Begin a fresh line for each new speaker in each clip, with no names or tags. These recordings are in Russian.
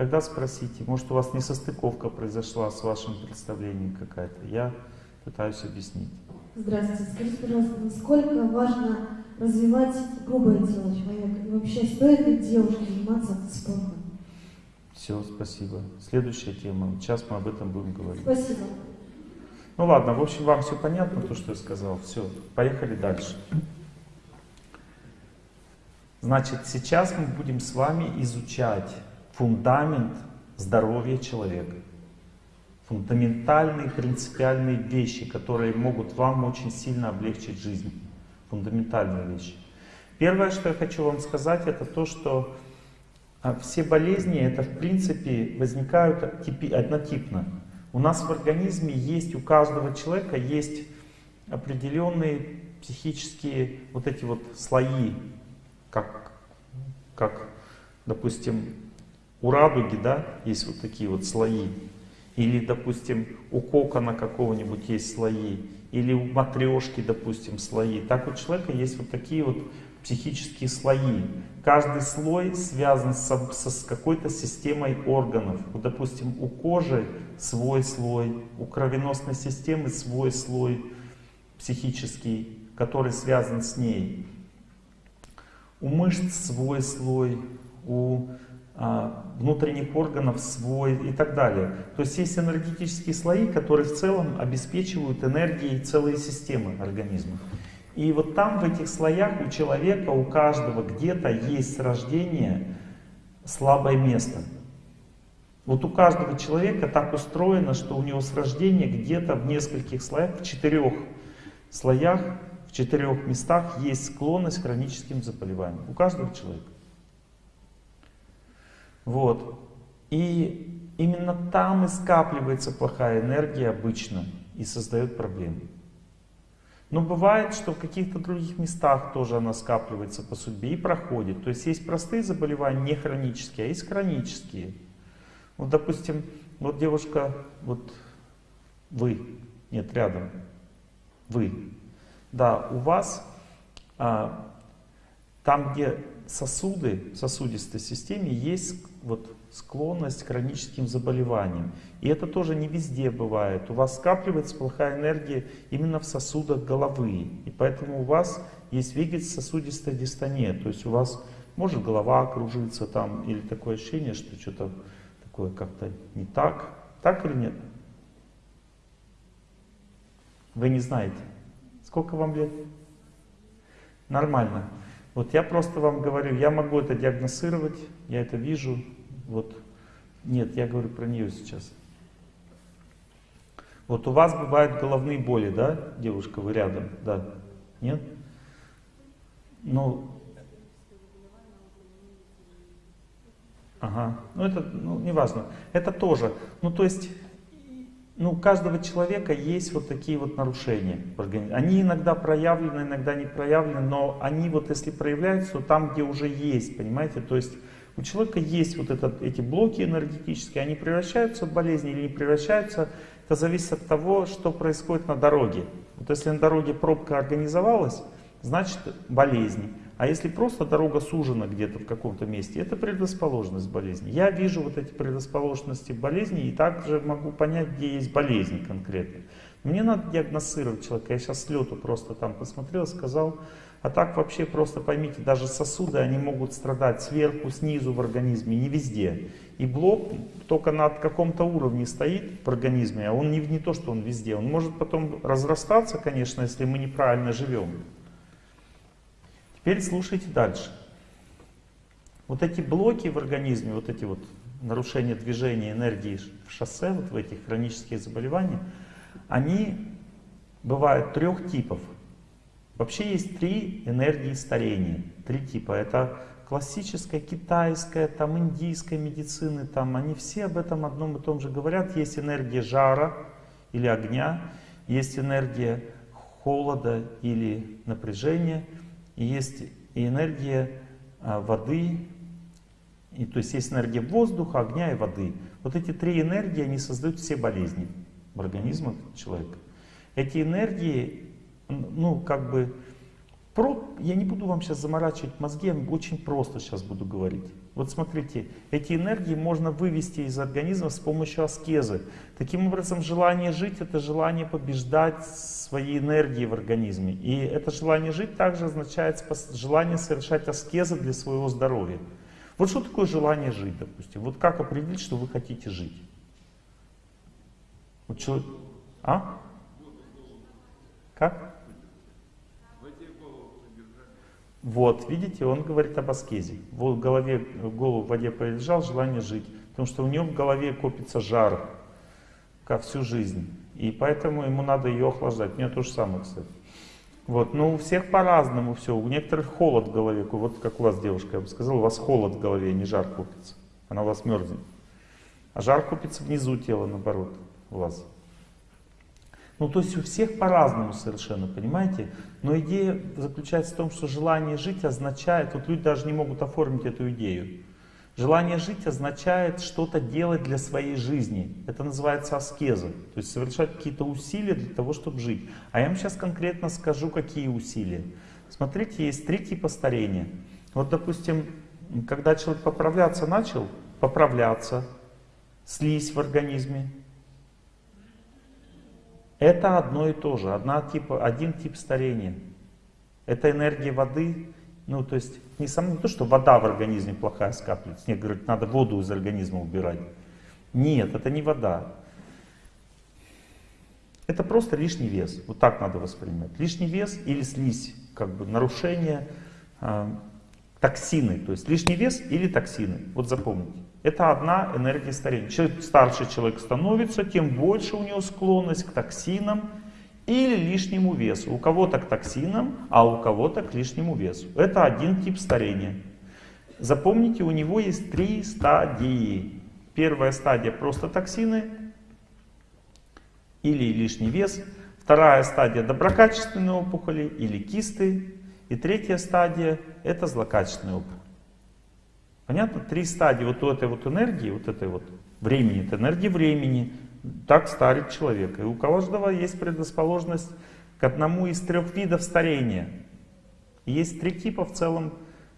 Тогда спросите, может у вас несостыковка произошла с вашим представлением какая-то. Я пытаюсь объяснить.
Здравствуйте. Скажите, пожалуйста, насколько важно развивать грубое тело человека? И вообще, стоит ли девушке заниматься спортом?
Все, спасибо. Следующая тема. Сейчас мы об этом будем говорить.
Спасибо.
Ну ладно, в общем, вам все понятно, то, что я сказал. Все, поехали дальше. Значит, сейчас мы будем с вами изучать фундамент здоровья человека. Фундаментальные, принципиальные вещи, которые могут вам очень сильно облегчить жизнь. Фундаментальные вещи. Первое, что я хочу вам сказать, это то, что а, все болезни, это в принципе возникают однотипно. У нас в организме есть, у каждого человека есть определенные психические вот эти вот слои, как, как допустим, у радуги, да, есть вот такие вот слои. Или, допустим, у кокона какого-нибудь есть слои. Или у матрешки, допустим, слои. Так у человека есть вот такие вот психические слои. Каждый слой связан со, со, с какой-то системой органов. Вот, допустим, у кожи свой слой, у кровеносной системы свой слой психический, который связан с ней. У мышц свой слой, у внутренних органов свой и так далее. То есть есть энергетические слои, которые в целом обеспечивают энергией целые системы организма. И вот там, в этих слоях, у человека, у каждого где-то есть с рождения слабое место. Вот у каждого человека так устроено, что у него с рождения где-то в нескольких слоях, в четырех слоях, в четырех местах есть склонность к хроническим заболеваниям. У каждого человека. Вот. И именно там и скапливается плохая энергия обычно и создает проблемы. Но бывает, что в каких-то других местах тоже она скапливается по судьбе и проходит. То есть есть простые заболевания, не хронические, а есть хронические. Вот, допустим, вот девушка, вот вы, нет, рядом, вы. Да, у вас а, там, где сосуды в сосудистой системе есть вот склонность к хроническим заболеваниям. И это тоже не везде бывает. У вас скапливается плохая энергия именно в сосудах головы. И поэтому у вас есть вегетососудистая дистония. То есть у вас может голова кружиться там, или такое ощущение, что что-то такое как-то не так. Так или нет? Вы не знаете. Сколько вам лет? Нормально. Вот я просто вам говорю, я могу это диагностировать, я это вижу. Вот. Нет, я говорю про нее сейчас. Вот у вас бывают головные боли, да, девушка, вы рядом, да? Нет? Ну, ага, ну это, ну, неважно. Это тоже, ну то есть ну, у каждого человека есть вот такие вот нарушения. Они иногда проявлены, иногда не проявлены, но они вот если проявляются, то там, где уже есть, понимаете, то есть у человека есть вот этот, эти блоки энергетические, они превращаются в болезни или не превращаются, это зависит от того, что происходит на дороге. Вот если на дороге пробка организовалась, значит болезни. А если просто дорога сужена где-то в каком-то месте, это предрасположенность болезни. Я вижу вот эти предрасположенности болезни и также могу понять, где есть болезнь конкретно. Мне надо диагностировать человека. Я сейчас с лету просто там посмотрел, сказал. А так вообще просто поймите, даже сосуды, они могут страдать сверху, снизу в организме, не везде. И блок только на каком-то уровне стоит в организме, а он не, не то, что он везде. Он может потом разрастаться, конечно, если мы неправильно живем. Теперь слушайте дальше. Вот эти блоки в организме, вот эти вот нарушения движения энергии в шоссе, вот в этих хронических заболеваниях, они бывают трех типов. Вообще есть три энергии старения, три типа. Это классическая, китайская, там индийская медицины, там они все об этом одном и том же говорят. Есть энергия жара или огня, есть энергия холода или напряжения, есть и энергия а, воды, и, то есть есть энергия воздуха, огня и воды. Вот эти три энергии, они создают все болезни в организме человека. Эти энергии, ну, как бы, Про, я не буду вам сейчас заморачивать мозги, я очень просто сейчас буду говорить. Вот смотрите, эти энергии можно вывести из организма с помощью аскезы. Таким образом, желание жить — это желание побеждать свои энергии в организме. И это желание жить также означает желание совершать аскезы для своего здоровья. Вот что такое желание жить, допустим? Вот как определить, что вы хотите жить? Вот человек... А? Как? Вот, видите, он говорит об аскезе. В голове, голову в воде полежал, желание жить. Потому что у него в голове копится жар как всю жизнь. И поэтому ему надо ее охлаждать. У меня то же самое, кстати. Вот, но у всех по-разному все. У некоторых холод в голове. Вот как у вас, девушка, я бы сказал, у вас холод в голове, не жар копится. Она у вас мерзнет. А жар копится внизу тела, наоборот, у вас. Ну, то есть у всех по-разному совершенно, понимаете? Но идея заключается в том, что желание жить означает, вот люди даже не могут оформить эту идею. Желание жить означает что-то делать для своей жизни. Это называется аскеза. То есть совершать какие-то усилия для того, чтобы жить. А я вам сейчас конкретно скажу, какие усилия. Смотрите, есть три типа старения. Вот, допустим, когда человек поправляться начал, поправляться, слизь в организме, это одно и то же, одна типа, один тип старения. Это энергия воды, ну то есть не, сам, не то, что вода в организме плохая скапливается, нет, говорят, надо воду из организма убирать. Нет, это не вода. Это просто лишний вес, вот так надо воспринимать. Лишний вес или слизь, как бы нарушение, э, токсины, то есть лишний вес или токсины, вот запомните. Это одна энергия старения. Чем старше человек становится, тем больше у него склонность к токсинам или лишнему весу. У кого-то к токсинам, а у кого-то к лишнему весу. Это один тип старения. Запомните, у него есть три стадии. Первая стадия просто токсины или лишний вес. Вторая стадия доброкачественные опухоли или кисты. И третья стадия это злокачественные опухоли. Понятно? Три стадии вот этой вот энергии, вот этой вот времени, это энергия времени, так старит человека. И у каждого есть предрасположенность к одному из трех видов старения. Есть три типа в целом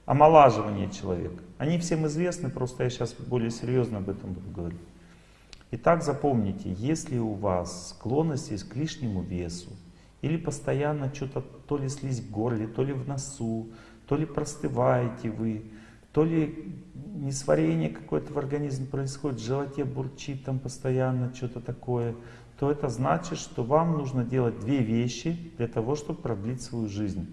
омолаживания человека. Они всем известны, просто я сейчас более серьезно об этом буду говорить. Итак, запомните, если у вас склонность есть к лишнему весу, или постоянно что-то то ли слизь в горле, то ли в носу, то ли простываете вы, то ли несварение какое-то в организме происходит, в животе бурчит там постоянно что-то такое, то это значит, что вам нужно делать две вещи для того, чтобы продлить свою жизнь.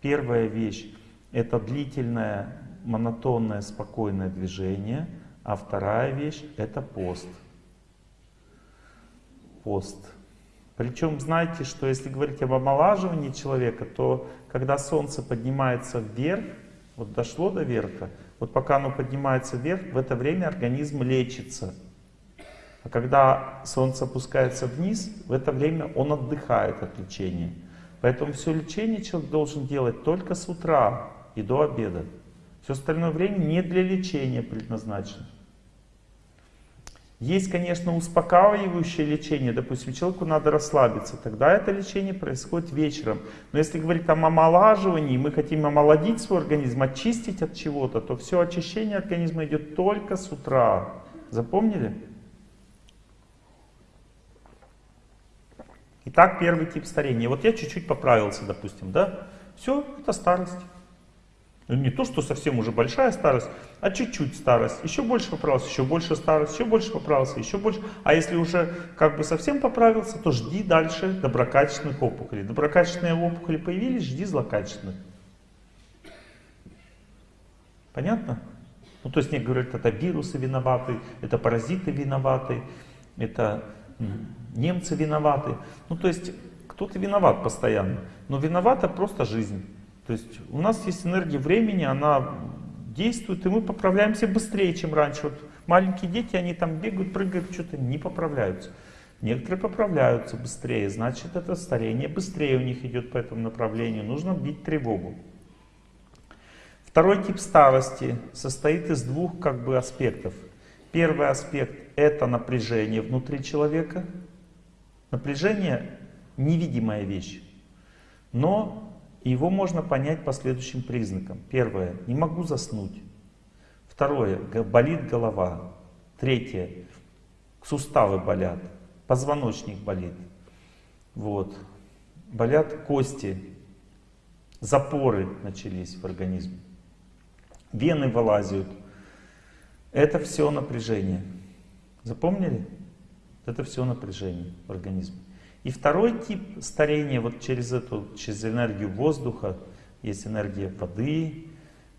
Первая вещь — это длительное, монотонное, спокойное движение, а вторая вещь — это пост. Пост. Причем знаете, что если говорить об омолаживании человека, то когда солнце поднимается вверх, вот дошло до верха, вот пока оно поднимается вверх, в это время организм лечится. А когда солнце опускается вниз, в это время он отдыхает от лечения. Поэтому все лечение человек должен делать только с утра и до обеда. Все остальное время не для лечения предназначено. Есть, конечно, успокаивающее лечение. Допустим, человеку надо расслабиться. Тогда это лечение происходит вечером. Но если говорить там о омолаживании, мы хотим омолодить свой организм, очистить от чего-то, то все очищение организма идет только с утра. Запомнили? Итак, первый тип старения. Вот я чуть-чуть поправился, допустим, да? Все, это старость. Ну, не то, что совсем уже большая старость, а чуть-чуть старость. Еще больше поправился, еще больше старость, еще больше поправился, еще больше. А если уже как бы совсем поправился, то жди дальше доброкачественных опухолей. Доброкачественные опухоли появились, жди злокачественных. Понятно? Ну, то есть мне говорят, это вирусы виноваты, это паразиты виноваты, это немцы виноваты. Ну, то есть кто-то виноват постоянно, но виновата просто жизнь. То есть у нас есть энергия времени, она действует, и мы поправляемся быстрее, чем раньше. Вот маленькие дети, они там бегают, прыгают, что-то не поправляются. Некоторые поправляются быстрее, значит это старение быстрее у них идет по этому направлению. Нужно бить тревогу. Второй тип старости состоит из двух как бы аспектов. Первый аспект это напряжение внутри человека. Напряжение невидимая вещь. Но Его можно понять по следующим признакам. Первое, не могу заснуть. Второе, болит голова. Третье, суставы болят, позвоночник болит. Вот. Болят кости, запоры начались в организме, вены вылазят. Это все напряжение. Запомнили? Это все напряжение в организме. И второй тип старения, вот через эту, через энергию воздуха, есть энергия воды,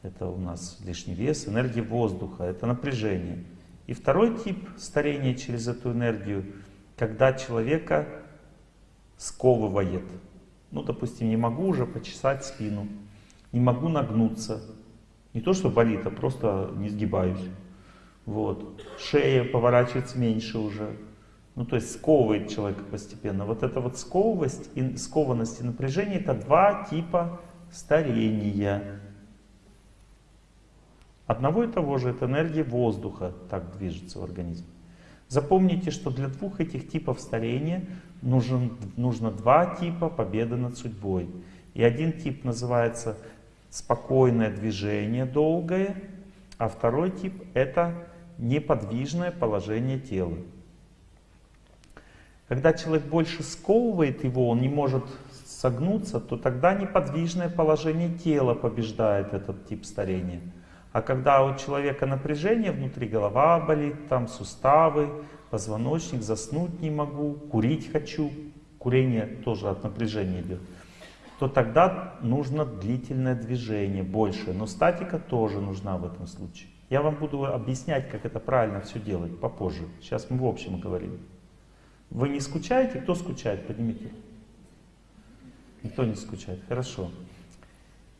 это у нас лишний вес, энергия воздуха, это напряжение. И второй тип старения через эту энергию, когда человека сковывает. Ну, допустим, не могу уже почесать спину, не могу нагнуться. Не то, что болит, а просто не сгибаюсь. Вот. Шея поворачивается меньше уже. Ну, то есть сковывает человека постепенно. Вот эта вот сковывость, и, скованность и напряжение — это два типа старения. Одного и того же, это энергия воздуха так движется в организме. Запомните, что для двух этих типов старения нужен, нужно два типа победы над судьбой. И один тип называется спокойное движение долгое, а второй тип это неподвижное положение тела. Когда человек больше сковывает его, он не может согнуться, то тогда неподвижное положение тела побеждает этот тип старения. А когда у человека напряжение внутри, голова болит, там суставы, позвоночник, заснуть не могу, курить хочу, курение тоже от напряжения идет, то тогда нужно длительное движение, больше. Но статика тоже нужна в этом случае. Я вам буду объяснять, как это правильно все делать попозже. Сейчас мы в общем говорим. Вы не скучаете? Кто скучает? Поднимите. Никто не скучает. Хорошо.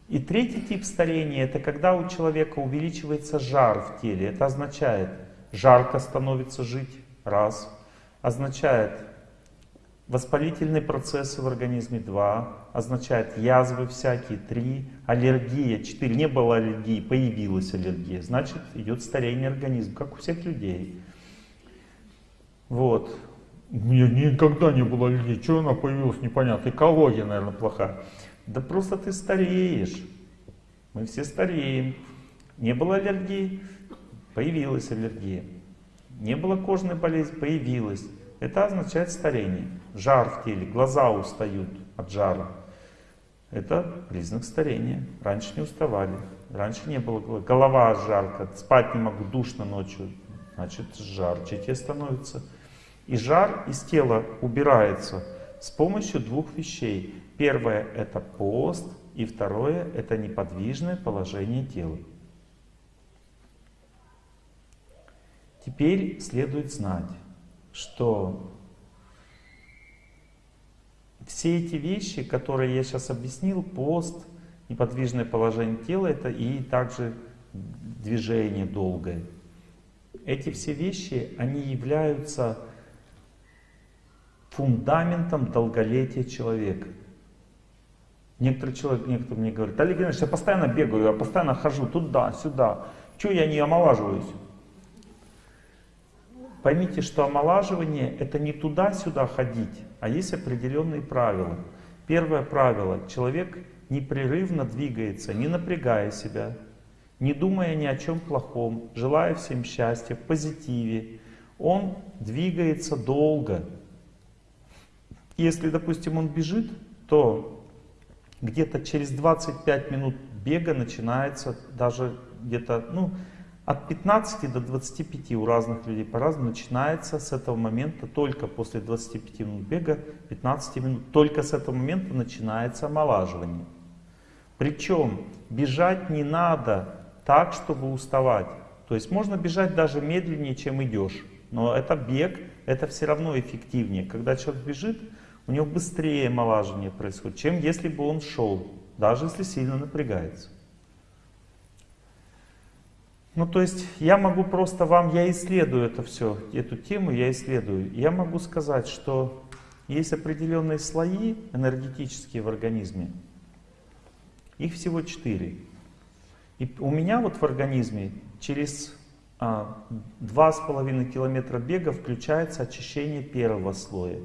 И третий тип старения, это когда у человека увеличивается жар в теле. Это означает, жарко становится жить, раз. Означает, воспалительные процессы в организме, два. Означает, язвы всякие, три. Аллергия, четыре. Не было аллергии, появилась аллергия. Значит, идет старение организма, как у всех людей. Вот. У меня никогда не было аллергии. Чего она появилась, непонятно. Экология, наверное, плохая. Да просто ты стареешь. Мы все стареем. Не было аллергии, появилась аллергия. Не было кожной болезни, появилась. Это означает старение. Жар в теле, глаза устают от жара. Это признак старения. Раньше не уставали. Раньше не было голова жарко, спать не могу, душно ночью. Значит, жарче тебе становится. И жар из тела убирается с помощью двух вещей. Первое это пост, и второе это неподвижное положение тела. Теперь следует знать, что все эти вещи, которые я сейчас объяснил, пост, неподвижное положение тела, это и также движение долгое. Эти все вещи, они являются фундаментом долголетия человека. Некоторые человек, некоторые мне говорят, Олег Геннадьевич, я постоянно бегаю, я постоянно хожу туда, сюда. Чего я не омолаживаюсь? Поймите, что омолаживание это не туда-сюда ходить, а есть определенные правила. Первое правило. Человек непрерывно двигается, не напрягая себя, не думая ни о чем плохом, желая всем счастья, в позитиве. Он двигается долго, если, допустим, он бежит, то где-то через 25 минут бега начинается даже где-то, ну, от 15 до 25 у разных людей по-разному начинается с этого момента, только после 25 минут бега, 15 минут, только с этого момента начинается омолаживание. Причем бежать не надо так, чтобы уставать. То есть можно бежать даже медленнее, чем идешь. Но это бег, это все равно эффективнее. Когда человек бежит, у него быстрее омолаживание происходит, чем если бы он шел, даже если сильно напрягается. Ну, то есть я могу просто вам, я исследую это все, эту тему я исследую. Я могу сказать, что есть определенные слои энергетические в организме. Их всего четыре. И у меня вот в организме через а, два с половиной километра бега включается очищение первого слоя.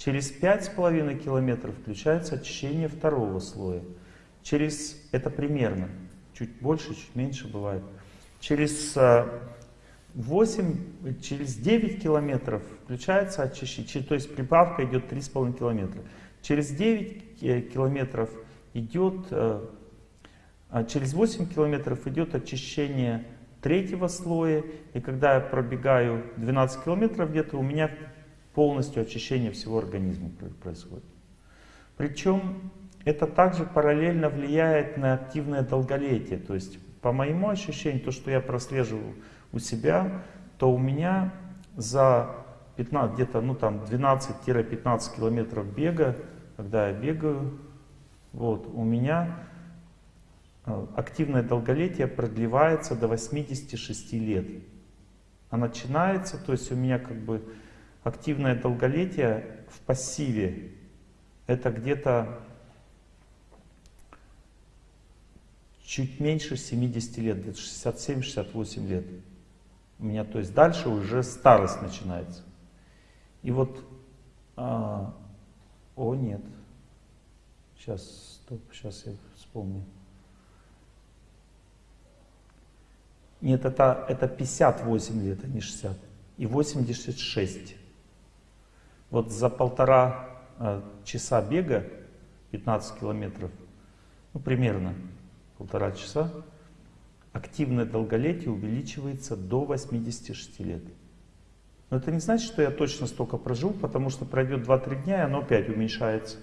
Через 5,5 километров включается очищение второго слоя. через, это примерно, чуть больше, чуть меньше бывает, через 8, через 9 километров включается очищение, то есть прибавка идет 3,5 километра. Через 9 э, километров идет, э, а через 8 километров идет очищение третьего слоя, и когда я пробегаю 12 километров где-то, у меня полностью очищение всего организма происходит. Причем это также параллельно влияет на активное долголетие. То есть, по моему ощущению, то, что я прослеживаю у себя, то у меня за 15, где-то ну, там 12-15 километров бега, когда я бегаю, вот, у меня э, активное долголетие продлевается до 86 лет. А начинается, то есть у меня как бы активное долголетие в пассиве, это где-то чуть меньше 70 лет, где-то 67-68 лет. У меня, то есть дальше уже старость начинается. И вот, а, о нет, сейчас, стоп, сейчас я вспомню. Нет, это, это 58 лет, а не 60. И 86. Вот за полтора а, часа бега, 15 километров, ну примерно полтора часа, активное долголетие увеличивается до 86 лет. Но это не значит, что я точно столько прожил, потому что пройдет 2-3 дня, и оно опять уменьшается.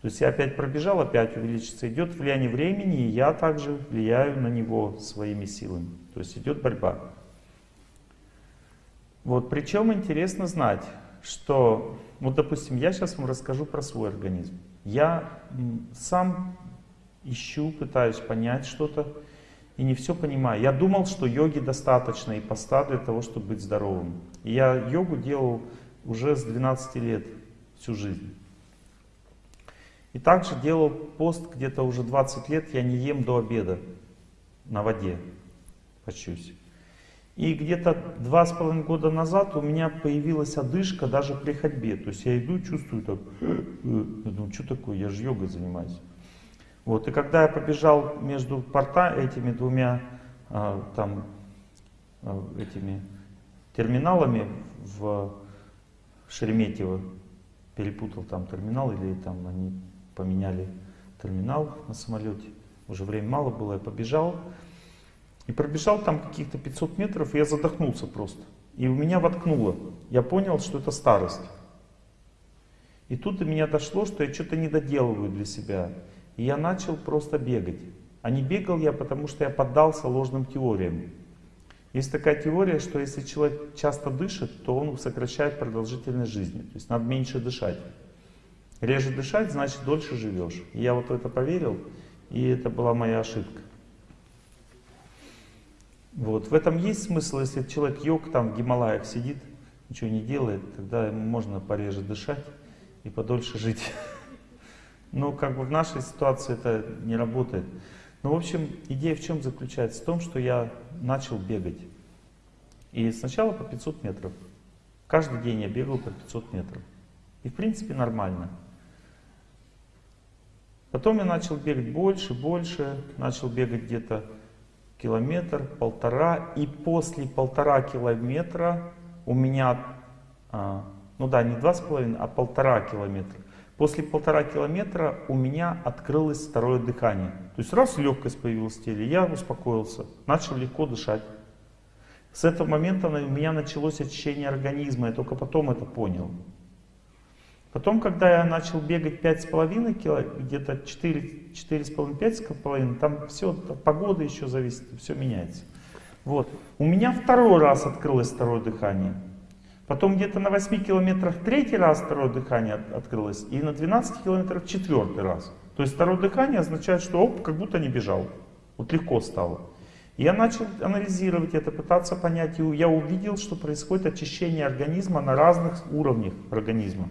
То есть я опять пробежал, опять увеличится. Идет влияние времени, и я также влияю на него своими силами. То есть идет борьба. Вот, причем интересно знать, что, вот допустим, я сейчас вам расскажу про свой организм. Я сам ищу, пытаюсь понять что-то, и не все понимаю. Я думал, что йоги достаточно и поста для того, чтобы быть здоровым. И я йогу делал уже с 12 лет, всю жизнь. И также делал пост где-то уже 20 лет, я не ем до обеда на воде, почусь. И где-то два с половиной года назад у меня появилась одышка даже при ходьбе. То есть я иду чувствую так, я думаю, что такое, я же йогой занимаюсь. Вот, и когда я побежал между порта этими двумя а, там, а, этими терминалами в Шереметьево, перепутал там терминал или там они поменяли терминал на самолете, уже время мало было, я побежал, и пробежал там каких-то 500 метров, и я задохнулся просто. И у меня воткнуло. Я понял, что это старость. И тут до меня дошло, что я что-то не доделываю для себя. И я начал просто бегать. А не бегал я, потому что я поддался ложным теориям. Есть такая теория, что если человек часто дышит, то он сокращает продолжительность жизни. То есть надо меньше дышать. Реже дышать, значит дольше живешь. И я вот в это поверил, и это была моя ошибка. Вот. В этом есть смысл, если человек йог там в Гималаях сидит, ничего не делает, тогда ему можно пореже дышать и подольше жить. Но как бы в нашей ситуации это не работает. Ну, в общем, идея в чем заключается? В том, что я начал бегать. И сначала по 500 метров. Каждый день я бегал по 500 метров. И в принципе нормально. Потом я начал бегать больше, больше. Начал бегать где-то километр, полтора. И после полтора километра у меня, а, ну да, не два с половиной, а полтора километра. После полтора километра у меня открылось второе дыхание. То есть раз легкость появилась в теле, я успокоился, начал легко дышать. С этого момента у меня началось очищение организма, я только потом это понял. Потом, когда я начал бегать 5,5 кило, где-то 4,5-5,5, там все, погода еще зависит, все меняется. Вот. У меня второй раз открылось второе дыхание. Потом где-то на 8 километрах третий раз второе дыхание от, открылось, и на 12 километрах четвертый раз. То есть второе дыхание означает, что оп, как будто не бежал. Вот легко стало. Я начал анализировать это, пытаться понять, и я увидел, что происходит очищение организма на разных уровнях организма.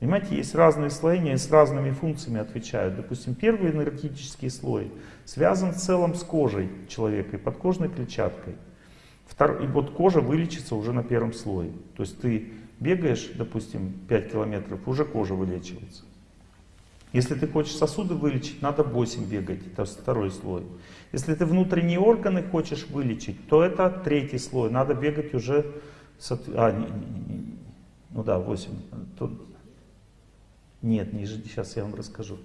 Понимаете, есть разные слоения, с разными функциями отвечают. Допустим, первый энергетический слой связан в целом с кожей человека и подкожной клетчаткой. И вот кожа вылечится уже на первом слое. То есть ты бегаешь, допустим, 5 километров, уже кожа вылечивается. Если ты хочешь сосуды вылечить, надо 8 бегать, это второй слой. Если ты внутренние органы хочешь вылечить, то это третий слой, надо бегать уже... А, не, не, ну да, 8. Нет, ниже, сейчас я вам расскажу.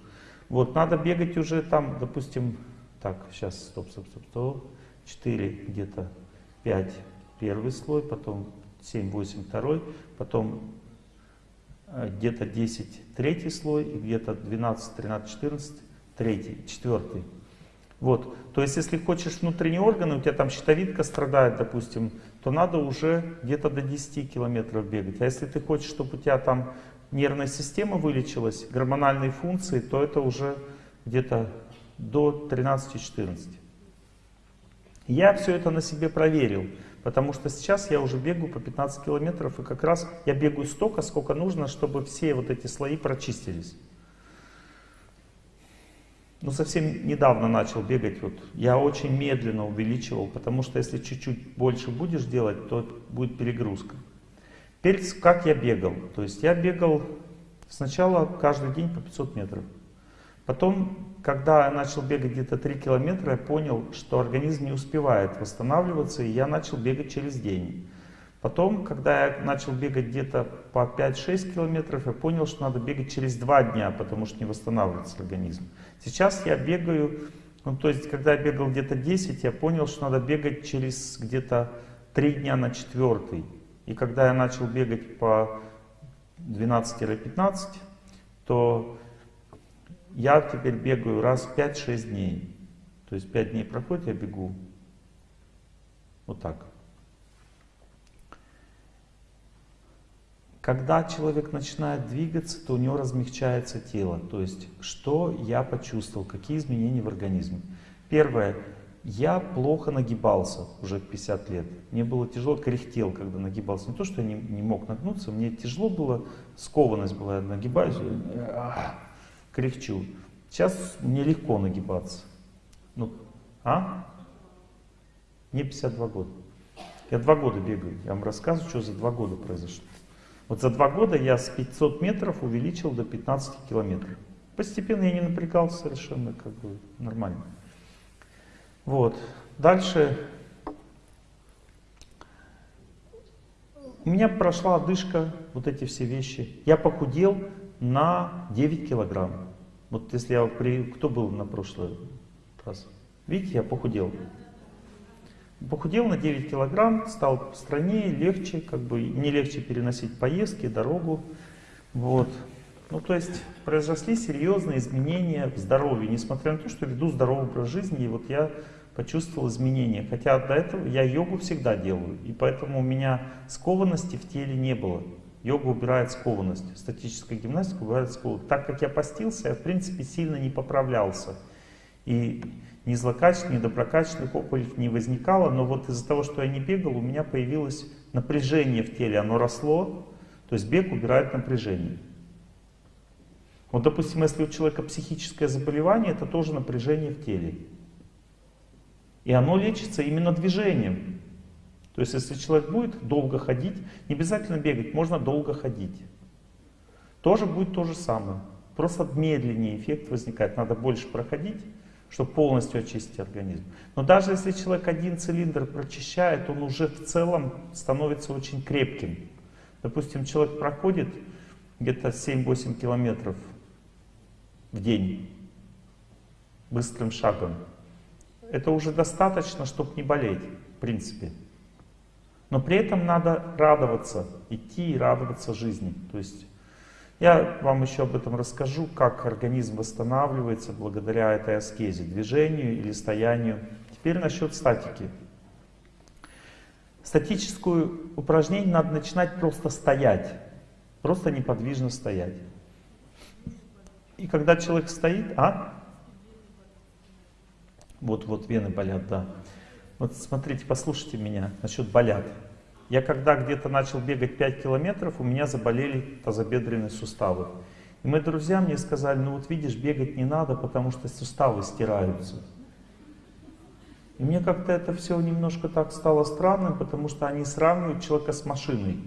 Вот, надо бегать уже там, допустим, так, сейчас, стоп, стоп, стоп, стоп, 4 где-то, 5 первый слой, потом 7, 8 второй, потом Э, где-то 10 третий слой, и где-то 12, 13, 14 третий, четвертый. Вот, то есть если хочешь внутренние органы, у тебя там щитовидка страдает, допустим, то надо уже где-то до 10 километров бегать. А если ты хочешь, чтобы у тебя там нервная система вылечилась, гормональные функции, то это уже где-то до 13-14. Я все это на себе проверил. Потому что сейчас я уже бегаю по 15 километров, и как раз я бегаю столько, сколько нужно, чтобы все вот эти слои прочистились. Ну, совсем недавно начал бегать, вот я очень медленно увеличивал, потому что если чуть-чуть больше будешь делать, то будет перегрузка. Теперь как я бегал? То есть я бегал сначала каждый день по 500 метров. Потом, когда я начал бегать где-то 3 километра, я понял, что организм не успевает восстанавливаться, и я начал бегать через день. Потом, когда я начал бегать где-то по 5-6 километров, я понял, что надо бегать через 2 дня, потому что не восстанавливается организм. Сейчас я бегаю, ну то есть, когда я бегал где-то 10, я понял, что надо бегать через где-то 3 дня на четвертый. И когда я начал бегать по 12-15, то я теперь бегаю раз в 5-6 дней. То есть 5 дней проходит, я бегу. Вот так. Когда человек начинает двигаться, то у него размягчается тело. То есть, что я почувствовал, какие изменения в организме. Первое. Я плохо нагибался уже 50 лет. Мне было тяжело, кряхтел, когда нагибался. Не то, что я не, не мог нагнуться, мне тяжело было, скованность была, я нагибаюсь кряхчу. Сейчас мне легко нагибаться. Ну, а? Мне 52 года. Я два года бегаю. Я вам рассказываю, что за два года произошло. Вот за два года я с 500 метров увеличил до 15 километров. Постепенно я не напрягался совершенно, как бы нормально. Вот. Дальше. У меня прошла одышка, вот эти все вещи. Я похудел на 9 килограмм. Вот если я при... Кто был на прошлый раз? Видите, я похудел. Похудел на 9 килограмм, стал стройнее, легче, как бы не легче переносить поездки, дорогу. Вот. Ну, то есть произошли серьезные изменения в здоровье, несмотря на то, что веду здоровый образ жизни, и вот я почувствовал изменения. Хотя до этого я йогу всегда делаю, и поэтому у меня скованности в теле не было. Йога убирает скованность, статическая гимнастика убирает скованность. Так как я постился, я в принципе сильно не поправлялся. И ни злокачественных, ни доброкачественных опухолей не возникало, но вот из-за того, что я не бегал, у меня появилось напряжение в теле, оно росло, то есть бег убирает напряжение. Вот, допустим, если у человека психическое заболевание, это тоже напряжение в теле. И оно лечится именно движением. То есть, если человек будет долго ходить, не обязательно бегать, можно долго ходить. Тоже будет то же самое. Просто медленнее эффект возникает. Надо больше проходить, чтобы полностью очистить организм. Но даже если человек один цилиндр прочищает, он уже в целом становится очень крепким. Допустим, человек проходит где-то 7-8 километров в день быстрым шагом. Это уже достаточно, чтобы не болеть, в принципе. Но при этом надо радоваться, идти и радоваться жизни. То есть я вам еще об этом расскажу, как организм восстанавливается благодаря этой аскезе, движению или стоянию. Теперь насчет статики. Статическое упражнение надо начинать просто стоять, просто неподвижно стоять. И когда человек стоит, а? Вот, вот вены болят, да. Вот смотрите, послушайте меня насчет болят. Я когда где-то начал бегать 5 километров, у меня заболели тазобедренные суставы. И мои друзья мне сказали, ну вот видишь, бегать не надо, потому что суставы стираются. И мне как-то это все немножко так стало странным, потому что они сравнивают человека с машиной.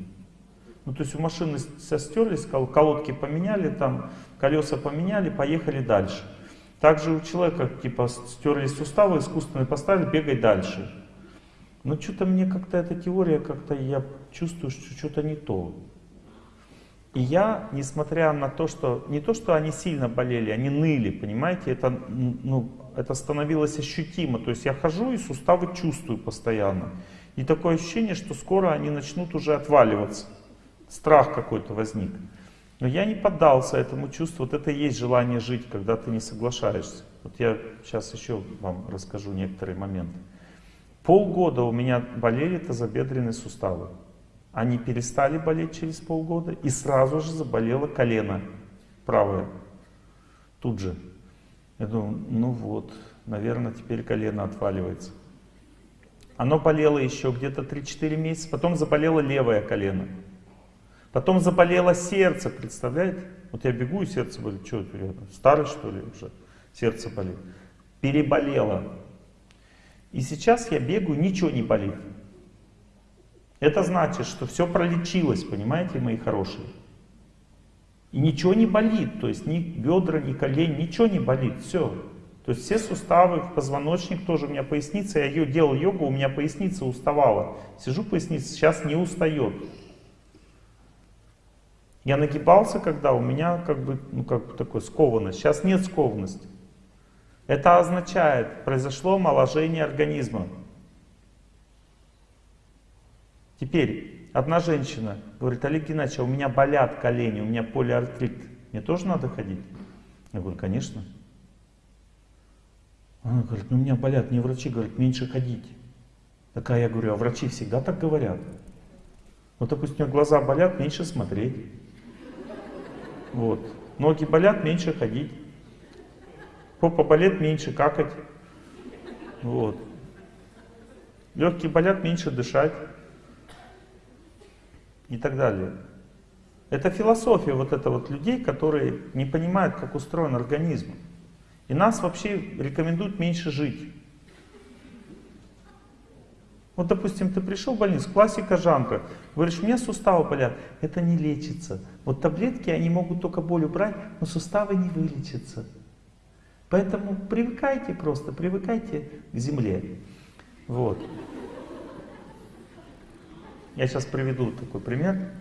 Ну, то есть у машины все стерлись, колодки поменяли, там, колеса поменяли, поехали дальше. Также у человека, типа, стерлись суставы, искусственные поставили, бегай дальше. Но что-то мне как-то эта теория, как-то я чувствую, что что-то не то. И я, несмотря на то, что, не то, что они сильно болели, они ныли, понимаете, это, ну, это становилось ощутимо. То есть я хожу и суставы чувствую постоянно. И такое ощущение, что скоро они начнут уже отваливаться. Страх какой-то возник. Но я не поддался этому чувству. Вот это и есть желание жить, когда ты не соглашаешься. Вот я сейчас еще вам расскажу некоторые моменты. Полгода у меня болели тазобедренные суставы. Они перестали болеть через полгода, и сразу же заболело колено правое. Тут же. Я думаю, ну вот, наверное, теперь колено отваливается. Оно болело еще где-то 3-4 месяца, потом заболело левое колено. Потом заболело сердце, представляете? Вот я бегу, и сердце болит. Что, я старый что ли уже? Сердце болит. Переболело. И сейчас я бегаю, ничего не болит. Это значит, что все пролечилось, понимаете, мои хорошие. И ничего не болит, то есть ни бедра, ни колени, ничего не болит, все. То есть все суставы, позвоночник тоже у меня поясница, я ее делал йогу, у меня поясница уставала. Сижу поясница, сейчас не устает. Я нагибался, когда у меня как бы, ну как бы такой скованность. Сейчас нет скованности. Это означает, произошло омоложение организма. Теперь, одна женщина говорит, Олег Геннадьевич, а у меня болят колени, у меня полиартрит. Мне тоже надо ходить? Я говорю, конечно. Она говорит, ну у меня болят, мне врачи говорят, меньше ходить. Такая я говорю, а врачи всегда так говорят. Вот, допустим, у меня глаза болят, меньше смотреть. Вот. Ноги болят, меньше ходить. Попа болит, меньше какать. Вот. Легкие болят, меньше дышать и так далее. Это философия вот это вот людей, которые не понимают, как устроен организм. И нас вообще рекомендуют меньше жить. Вот, допустим, ты пришел в больницу, классика жанра, говоришь, у меня суставы болят, это не лечится. Вот таблетки, они могут только боль убрать, но суставы не вылечатся. Поэтому привыкайте просто, привыкайте к земле. Вот. Я сейчас приведу такой пример.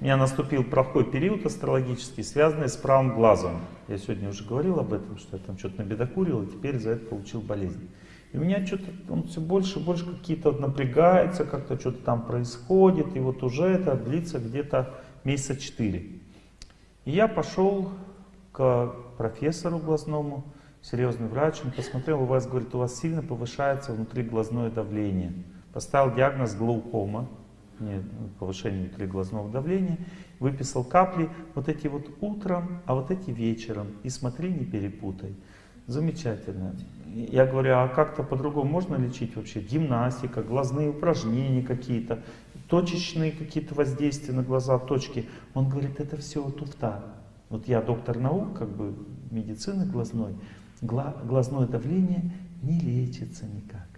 У меня наступил плохой период астрологический, связанный с правым глазом. Я сегодня уже говорил об этом, что я там что-то набедокурил, и теперь за это получил болезнь. И у меня что-то, он все больше и больше какие-то напрягается, как-то что-то там происходит, и вот уже это длится где-то месяца четыре. И я пошел к профессору глазному, серьезный врач, он посмотрел, у вас, говорит, у вас сильно повышается внутриглазное давление. Поставил диагноз глаукома, повышение внутриглазного давления, выписал капли, вот эти вот утром, а вот эти вечером. И смотри, не перепутай. Замечательно. Я говорю, а как-то по-другому можно лечить вообще? Гимнастика, глазные упражнения какие-то, точечные какие-то воздействия на глаза, точки. Он говорит, это все туфта. Вот я доктор наук, как бы медицины глазной, глазное давление не лечится никак.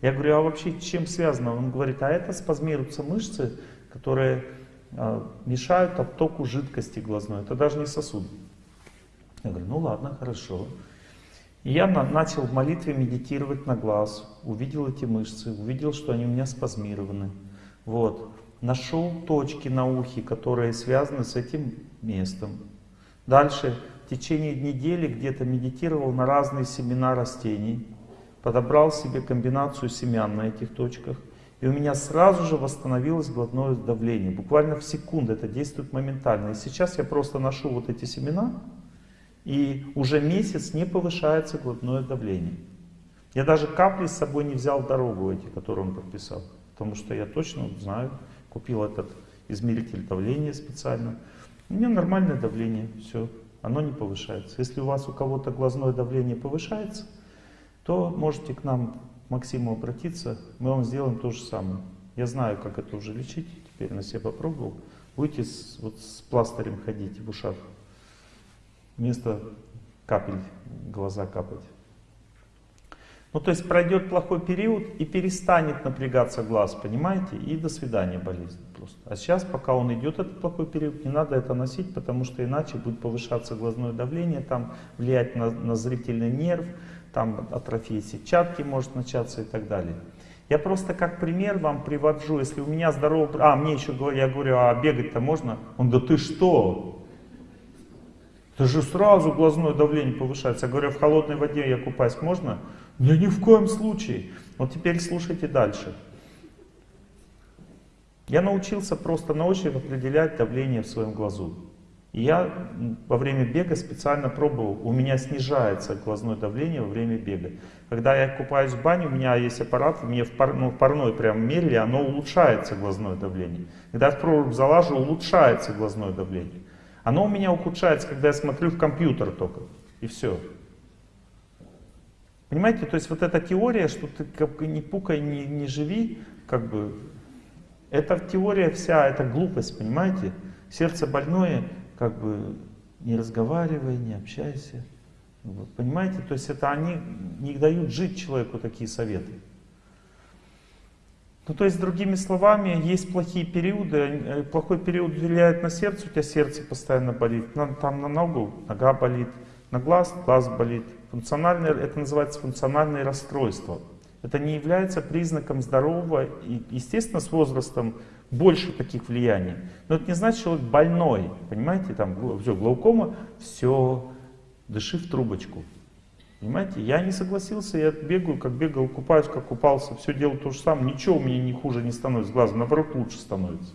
Я говорю, а вообще чем связано? Он говорит, а это спазмируются мышцы, которые а, мешают оттоку жидкости глазной. Это даже не сосуд. Я говорю, ну ладно, хорошо. Я на, начал в молитве медитировать на глаз, увидел эти мышцы, увидел, что они у меня спазмированы. Вот. Нашел точки на ухе, которые связаны с этим местом. Дальше в течение недели где-то медитировал на разные семена растений подобрал себе комбинацию семян на этих точках, и у меня сразу же восстановилось глотное давление. Буквально в секунду это действует моментально. И сейчас я просто ношу вот эти семена, и уже месяц не повышается глотное давление. Я даже капли с собой не взял дорогу эти, которые он подписал. Потому что я точно знаю, купил этот измеритель давления специально. У меня нормальное давление, все, оно не повышается. Если у вас у кого-то глазное давление повышается, то можете к нам, к Максиму, обратиться, мы вам сделаем то же самое. Я знаю, как это уже лечить, теперь на себе попробовал. Будете с, вот с пластырем ходить в ушах, вместо капель глаза капать. Ну, то есть пройдет плохой период и перестанет напрягаться глаз, понимаете? И до свидания болезнь просто. А сейчас, пока он идет, этот плохой период, не надо это носить, потому что иначе будет повышаться глазное давление, там влиять на, на зрительный нерв, там атрофия сетчатки может начаться и так далее. Я просто как пример вам привожу, если у меня здоровый... А, мне еще говорят, я говорю, а бегать-то можно? Он, да ты что? Это же сразу глазное давление повышается. Я говорю, в холодной воде я купаюсь можно? Да ни в коем случае. Вот теперь слушайте дальше. Я научился просто на ощупь определять давление в своем глазу. И я во время бега специально пробовал, у меня снижается глазное давление во время бега. Когда я купаюсь в бане, у меня есть аппарат, мне в, пар, ну, в парной прям мерили, оно улучшается глазное давление. Когда я в прорубь залажу, улучшается глазное давление. Оно у меня ухудшается, когда я смотрю в компьютер только. И все. Понимаете, то есть вот эта теория, что ты как бы не пукай, не, не живи, как бы, это теория вся, это глупость, понимаете? Сердце больное, как бы, не разговаривай, не общайся. Понимаете, то есть это они не дают жить человеку такие советы. Ну, то есть, другими словами, есть плохие периоды, э, плохой период влияет на сердце, у тебя сердце постоянно болит, там на ногу нога болит, на глаз глаз болит. Функциональное, это называется функциональное расстройство. Это не является признаком здорового, и, естественно, с возрастом больше таких влияний. Но это не значит, что человек больной, понимаете, там все, глаукома, все, дыши в трубочку. Понимаете, я не согласился, я бегаю, как бегал, купаюсь, как купался, все делаю то же самое, ничего меня не хуже не становится глазом, наоборот лучше становится.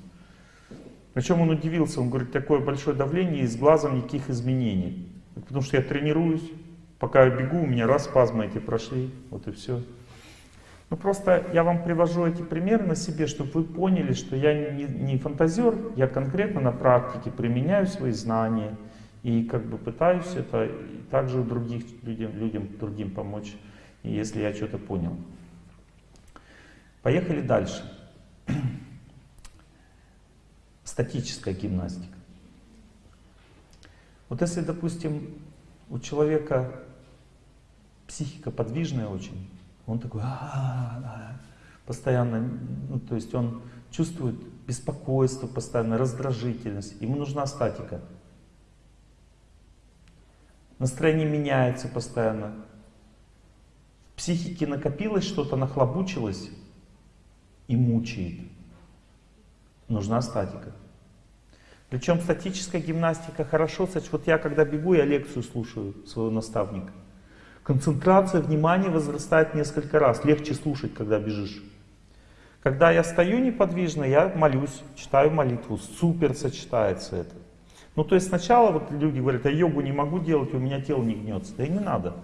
Причем он удивился, он говорит, такое большое давление и с глазом никаких изменений. Потому что я тренируюсь, пока я бегу, у меня раз спазмы эти прошли, вот и все. Ну просто я вам привожу эти примеры на себе, чтобы вы поняли, что я не, не фантазер, я конкретно на практике применяю свои знания и как бы пытаюсь это и также других людям, людям другим помочь, если я что-то понял. Поехали дальше. Статическая гимнастика. Вот если, допустим, у человека психика подвижная очень, он такой, а -а -а постоянно, ну, то есть он чувствует беспокойство постоянно, раздражительность, ему нужна статика. Настроение меняется постоянно. В психике накопилось что-то, нахлобучилось и мучает. Нужна статика. Причем статическая гимнастика хорошо, кстати, вот я когда бегу, я лекцию слушаю своего наставника. Концентрация внимания возрастает несколько раз, легче слушать, когда бежишь. Когда я стою неподвижно, я молюсь, читаю молитву, супер сочетается это. Ну то есть сначала вот люди говорят, я йогу не могу делать, у меня тело не гнется. Да и не надо.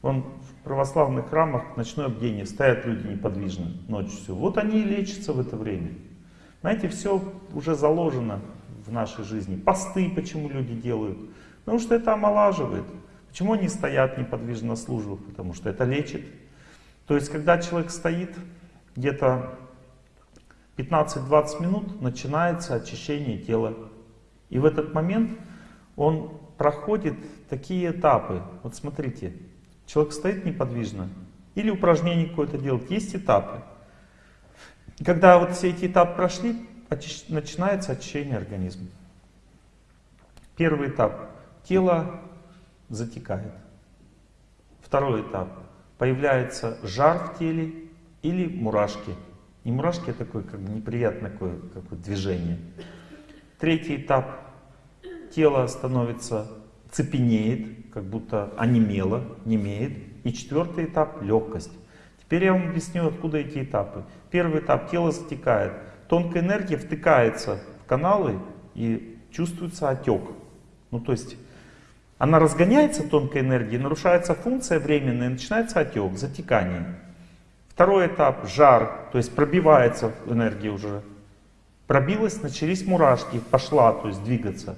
Вон в православных храмах ночное бдение, стоят люди неподвижно ночью все. Вот они и лечатся в это время. Знаете, все уже заложено в нашей жизни. Посты почему люди делают? Потому что это омолаживает. Почему они стоят неподвижно на службах? Потому что это лечит. То есть, когда человек стоит, где-то 15-20 минут начинается очищение тела. И в этот момент он проходит такие этапы. Вот смотрите, человек стоит неподвижно или упражнение какое-то делает. Есть этапы. Когда вот все эти этапы прошли, начинается очищение организма. Первый этап. Тело затекает. Второй этап. Появляется жар в теле или мурашки. Не мурашки, а такое как бы неприятное такое, какое движение. Третий этап. Тело становится, цепенеет, как будто онемело, немеет. И четвертый этап – легкость. Теперь я вам объясню, откуда эти этапы. Первый этап – тело затекает тонкая энергия втыкается в каналы и чувствуется отек. Ну то есть она разгоняется, тонкая энергия, нарушается функция временная, начинается отек, затекание. Второй этап – жар, то есть пробивается энергия уже. Пробилась, начались мурашки, пошла, то есть двигаться.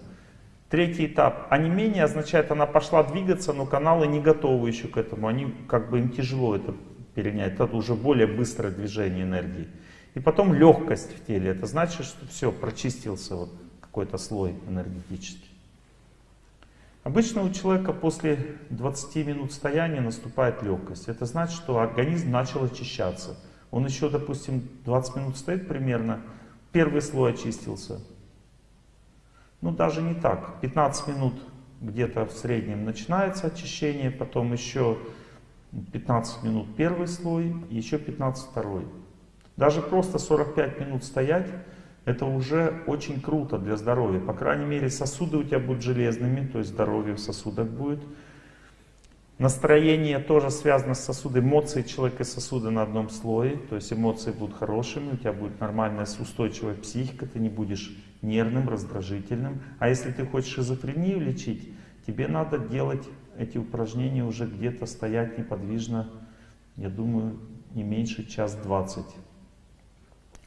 Третий этап. А не менее означает, она пошла двигаться, но каналы не готовы еще к этому. Они как бы им тяжело это перенять. Это уже более быстрое движение энергии. И потом легкость в теле. Это значит, что все, прочистился вот какой-то слой энергетический. Обычно у человека после 20 минут стояния наступает легкость. Это значит, что организм начал очищаться. Он еще, допустим, 20 минут стоит примерно, первый слой очистился. Ну, даже не так. 15 минут где-то в среднем начинается очищение, потом еще 15 минут первый слой, еще 15 второй. Даже просто 45 минут стоять, это уже очень круто для здоровья. По крайней мере, сосуды у тебя будут железными, то есть здоровье в сосудах будет. Настроение тоже связано с сосудами. Эмоции человека и сосуды на одном слое. То есть эмоции будут хорошими, у тебя будет нормальная устойчивая психика, ты не будешь нервным, раздражительным. А если ты хочешь шизофрению лечить, тебе надо делать эти упражнения уже где-то стоять неподвижно, я думаю, не меньше час двадцать.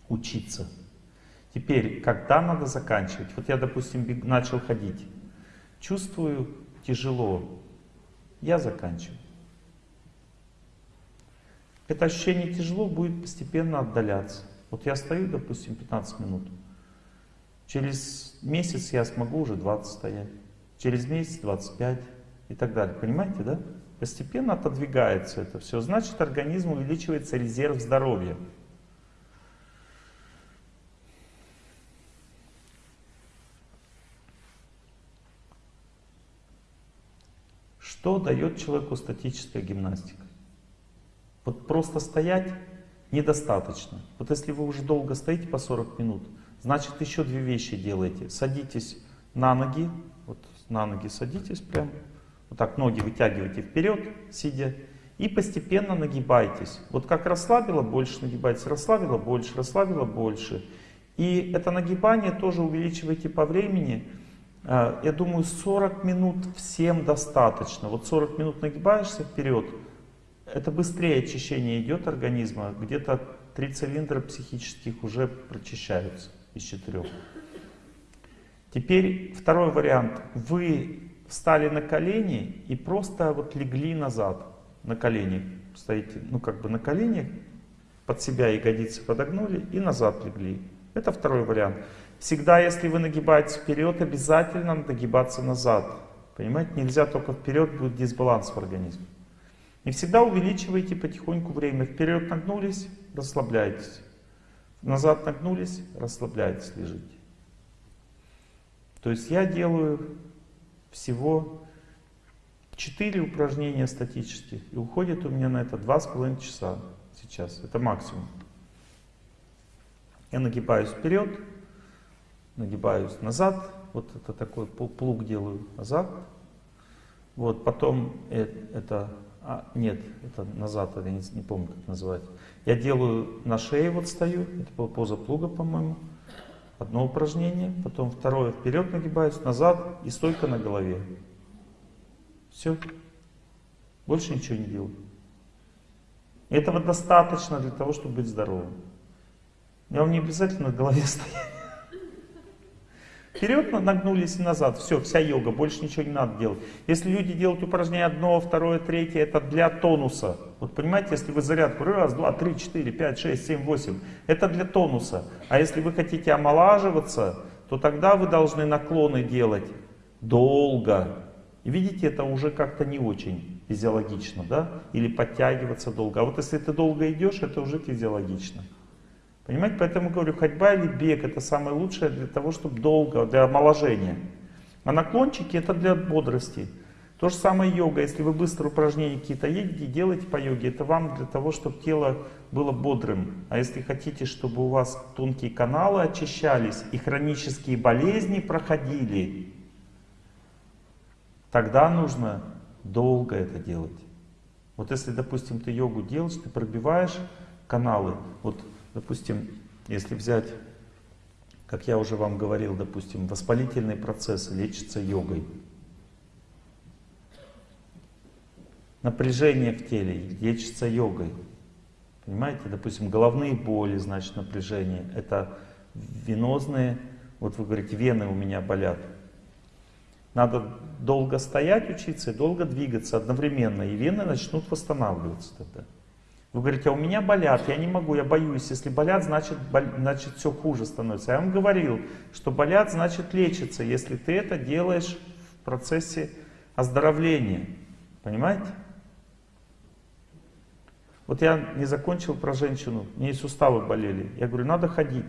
Учиться. Теперь, когда надо заканчивать? Вот я, допустим, начал ходить. Чувствую тяжело. Я заканчиваю. Это ощущение тяжело будет постепенно отдаляться. Вот я стою, допустим, 15 минут. Через месяц я смогу уже 20 стоять. Через месяц 25 и так далее. Понимаете, да? Постепенно отодвигается это все. Значит, организм увеличивается резерв здоровья. Что дает человеку статическая гимнастика? Вот просто стоять недостаточно. Вот если вы уже долго стоите по 40 минут, значит еще две вещи делаете. Садитесь на ноги, вот на ноги садитесь прям, вот так ноги вытягивайте вперед, сидя, и постепенно нагибайтесь. Вот как расслабило, больше нагибайтесь, расслабило, больше, расслабило, больше. И это нагибание тоже увеличивайте по времени, я думаю, 40 минут всем достаточно. Вот 40 минут нагибаешься вперед, это быстрее очищение идет организма. Где-то три цилиндра психических уже прочищаются из четырех. Теперь второй вариант. Вы встали на колени и просто вот легли назад. На колени стоите, ну как бы на коленях, под себя ягодицы подогнули и назад легли. Это второй вариант. Всегда, если вы нагибаетесь вперед, обязательно нагибаться назад. Понимаете, нельзя только вперед, будет дисбаланс в организме. И всегда увеличивайте потихоньку время. Вперед нагнулись, расслабляйтесь. Назад нагнулись, расслабляйтесь, лежите. То есть я делаю всего 4 упражнения статических. И уходит у меня на это 2,5 часа сейчас. Это максимум. Я нагибаюсь вперед, нагибаюсь назад, вот это такой плуг делаю назад, вот потом это, а, нет, это назад, я не, не помню, как называть. Я делаю на шее, вот стою, это поза плуга, по-моему, одно упражнение, потом второе, вперед нагибаюсь, назад и стойка на голове. Все, больше ничего не делаю. Этого достаточно для того, чтобы быть здоровым. Я вам не обязательно на голове стоять. Вперед нагнулись и назад. Все, вся йога, больше ничего не надо делать. Если люди делают упражнение одно, второе, третье, это для тонуса. Вот понимаете, если вы зарядку раз, два, три, четыре, пять, шесть, семь, восемь, это для тонуса. А если вы хотите омолаживаться, то тогда вы должны наклоны делать долго. И видите, это уже как-то не очень физиологично, да? Или подтягиваться долго. А вот если ты долго идешь, это уже физиологично. Понимаете, поэтому говорю, ходьба или бег это самое лучшее для того, чтобы долго, для омоложения. А наклончики это для бодрости. То же самое йога. Если вы быстро упражнения какие-то едете, делаете по йоге, это вам для того, чтобы тело было бодрым. А если хотите, чтобы у вас тонкие каналы очищались и хронические болезни проходили, тогда нужно долго это делать. Вот если, допустим, ты йогу делаешь, ты пробиваешь каналы, вот Допустим, если взять, как я уже вам говорил, допустим, воспалительные процессы лечатся йогой. Напряжение в теле лечится йогой. Понимаете, допустим, головные боли, значит напряжение. Это венозные, вот вы говорите, вены у меня болят. Надо долго стоять, учиться и долго двигаться одновременно, и вены начнут восстанавливаться тогда. Вы говорите, а у меня болят, я не могу, я боюсь. Если болят, значит, бол... значит все хуже становится. Я вам говорил, что болят, значит лечится, если ты это делаешь в процессе оздоровление. Понимаете? Вот я не закончил про женщину, у нее суставы болели. Я говорю, надо ходить.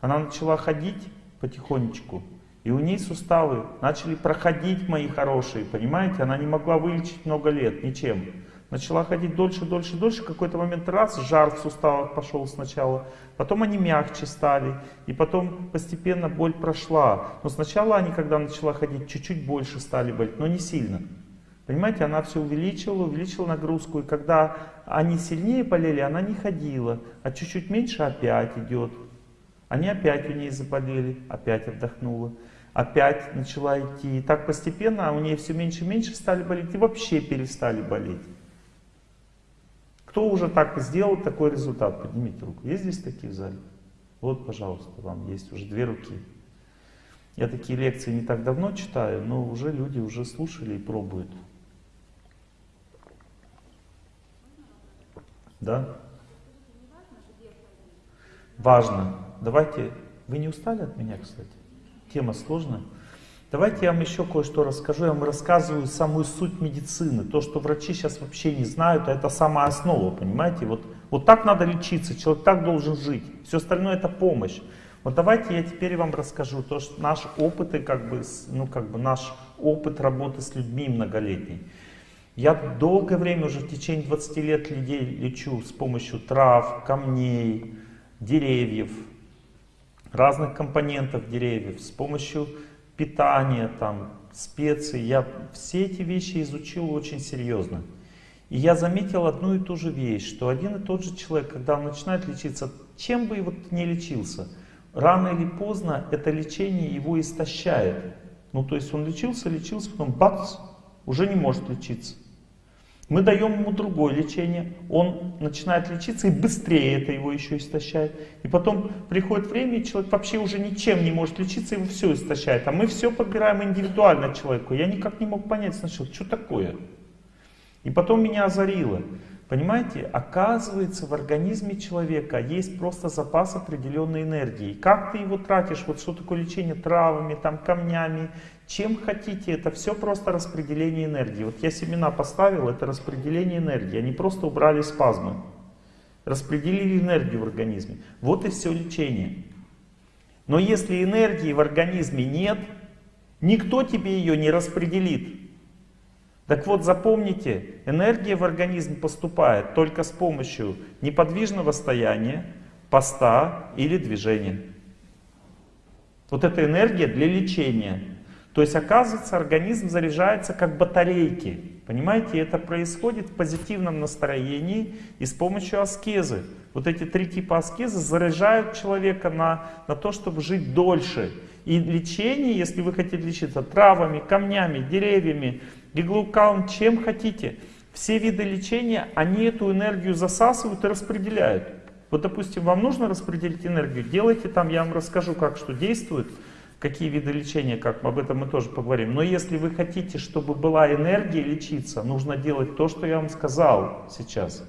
Она начала ходить потихонечку, и у нее суставы начали проходить, мои хорошие, понимаете? Она не могла вылечить много лет ничем. Начала ходить дольше, дольше, дольше. В какой-то момент раз, жар в суставах пошел сначала. Потом они мягче стали. И потом постепенно боль прошла. Но сначала они, когда начала ходить, чуть-чуть больше стали болеть, но не сильно. Понимаете, она все увеличивала, увеличила нагрузку. И когда они сильнее болели, она не ходила. А чуть-чуть меньше опять идет. Они опять у нее заболели, опять отдохнула. Опять начала идти. И так постепенно у нее все меньше и меньше стали болеть. И вообще перестали болеть. Кто уже так сделал такой результат? Поднимите руку. Есть здесь такие в зале? Вот, пожалуйста, вам есть уже две руки. Я такие лекции не так давно читаю, но уже люди уже слушали и пробуют. Да? Важно. Давайте... Вы не устали от меня, кстати? Тема сложная. Давайте я вам еще кое-что расскажу. Я вам рассказываю самую суть медицины. То, что врачи сейчас вообще не знают, а это самая основа, понимаете? Вот, вот так надо лечиться, человек так должен жить. Все остальное это помощь. Вот давайте я теперь вам расскажу то, что наш опыт как бы, ну как бы наш опыт работы с людьми многолетний. Я долгое время, уже в течение 20 лет людей лечу с помощью трав, камней, деревьев, разных компонентов деревьев, с помощью питание, там, специи. Я все эти вещи изучил очень серьезно. И я заметил одну и ту же вещь, что один и тот же человек, когда он начинает лечиться, чем бы вот не лечился, рано или поздно это лечение его истощает. Ну то есть он лечился, лечился, потом бац, уже не может лечиться. Мы даем ему другое лечение, он начинает лечиться и быстрее это его еще истощает. И потом приходит время, и человек вообще уже ничем не может лечиться, его все истощает. А мы все подбираем индивидуально человеку. Я никак не мог понять сначала, что такое. И потом меня озарило. Понимаете, оказывается в организме человека есть просто запас определенной энергии. Как ты его тратишь, вот что такое лечение травами, там, камнями, чем хотите, это все просто распределение энергии. Вот я семена поставил, это распределение энергии, они просто убрали спазмы. Распределили энергию в организме. Вот и все лечение. Но если энергии в организме нет, никто тебе ее не распределит. Так вот, запомните, энергия в организм поступает только с помощью неподвижного стояния, поста или движения. Вот эта энергия для лечения. То есть, оказывается, организм заряжается как батарейки. Понимаете, это происходит в позитивном настроении и с помощью аскезы. Вот эти три типа аскезы заряжают человека на, на то, чтобы жить дольше. И лечение, если вы хотите лечиться травами, камнями, деревьями, иглукаун, чем хотите, все виды лечения, они эту энергию засасывают и распределяют. Вот, допустим, вам нужно распределить энергию, делайте там, я вам расскажу, как что действует какие виды лечения, как об этом мы тоже поговорим. Но если вы хотите, чтобы была энергия лечиться, нужно делать то, что я вам сказал сейчас.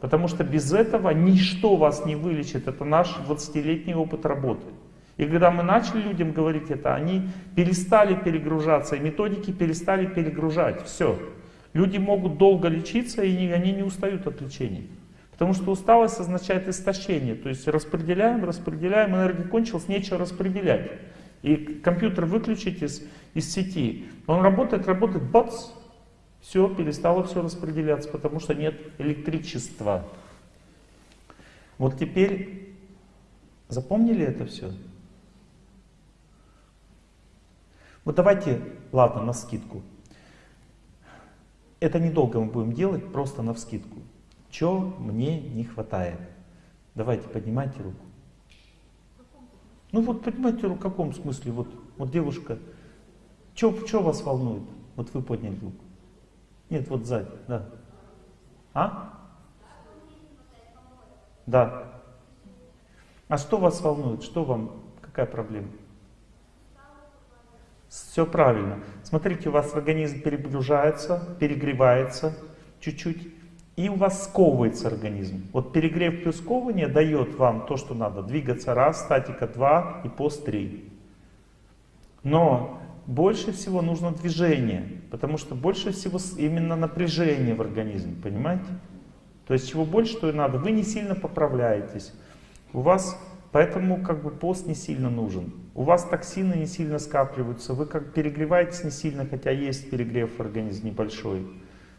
Потому что без этого ничто вас не вылечит. Это наш 20-летний опыт работы. И когда мы начали людям говорить это, они перестали перегружаться, и методики перестали перегружать. Все. Люди могут долго лечиться, и они не устают от лечения. Потому что усталость означает истощение. То есть распределяем, распределяем, энергия кончилась, нечего распределять. И компьютер выключить из, из сети. Он работает, работает, бац, все, перестало все распределяться, потому что нет электричества. Вот теперь запомнили это все? Вот давайте, ладно, на скидку. Это недолго мы будем делать, просто на вскидку. Что мне не хватает? Давайте, поднимайте руку. Ну вот понимаете, в каком смысле, вот, вот девушка, что вас волнует? Вот вы подняли руку. Нет, вот сзади, да. А? Да. А что вас волнует? Что вам, какая проблема? Все правильно. Смотрите, у вас организм перегружается, перегревается чуть-чуть и у вас сковывается организм. Вот перегрев плюс сковывание дает вам то, что надо. Двигаться раз, статика два и пост три. Но больше всего нужно движение, потому что больше всего именно напряжение в организме, понимаете? То есть чего больше, то и надо. Вы не сильно поправляетесь. У вас, поэтому как бы пост не сильно нужен. У вас токсины не сильно скапливаются, вы как перегреваетесь не сильно, хотя есть перегрев в организме небольшой.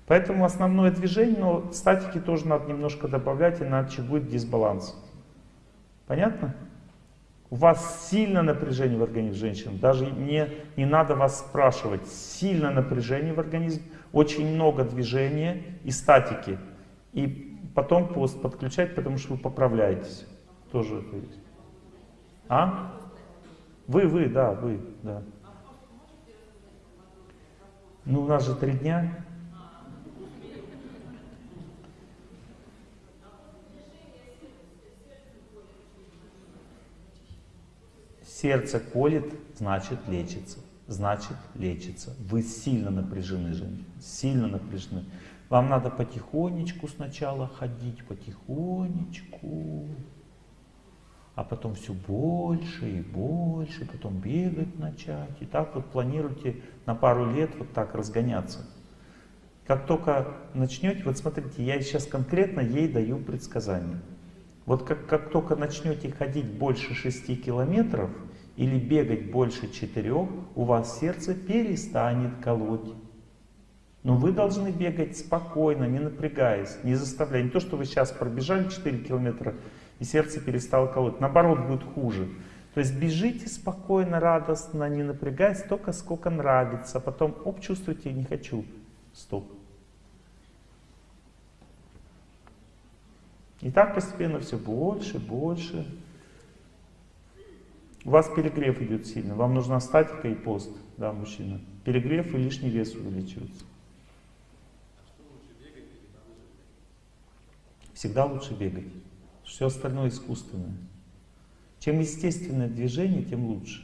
Поэтому основное движение, но статики тоже надо немножко добавлять, иначе будет дисбаланс. Понятно? У вас сильно напряжение в организме женщин, даже не, не надо вас спрашивать, сильно напряжение в организме, очень много движения и статики. И потом пост подключать, потому что вы поправляетесь. Тоже это есть. А? Вы, вы, да, вы, да. Ну, у нас же три дня. Сердце колет, значит лечится. Значит лечится. Вы сильно напряжены, женщина, сильно напряжены. Вам надо потихонечку сначала ходить, потихонечку. А потом все больше и больше, потом бегать начать. И так вот планируйте на пару лет вот так разгоняться. Как только начнете, вот смотрите, я сейчас конкретно ей даю предсказание. Вот как, как только начнете ходить больше 6 километров или бегать больше 4, у вас сердце перестанет колоть. Но вы должны бегать спокойно, не напрягаясь, не заставляя. Не то, что вы сейчас пробежали 4 километра и сердце перестало колоть. Наоборот, будет хуже. То есть бежите спокойно, радостно, не напрягаясь, только сколько нравится. Потом, оп, чувствуете, не хочу. Стоп. И так постепенно все больше, больше. У вас перегрев идет сильно. Вам нужна статика и пост, да, мужчина. Перегрев и лишний вес увеличивается. всегда лучше бегать. Все остальное искусственное. Чем естественное движение, тем лучше.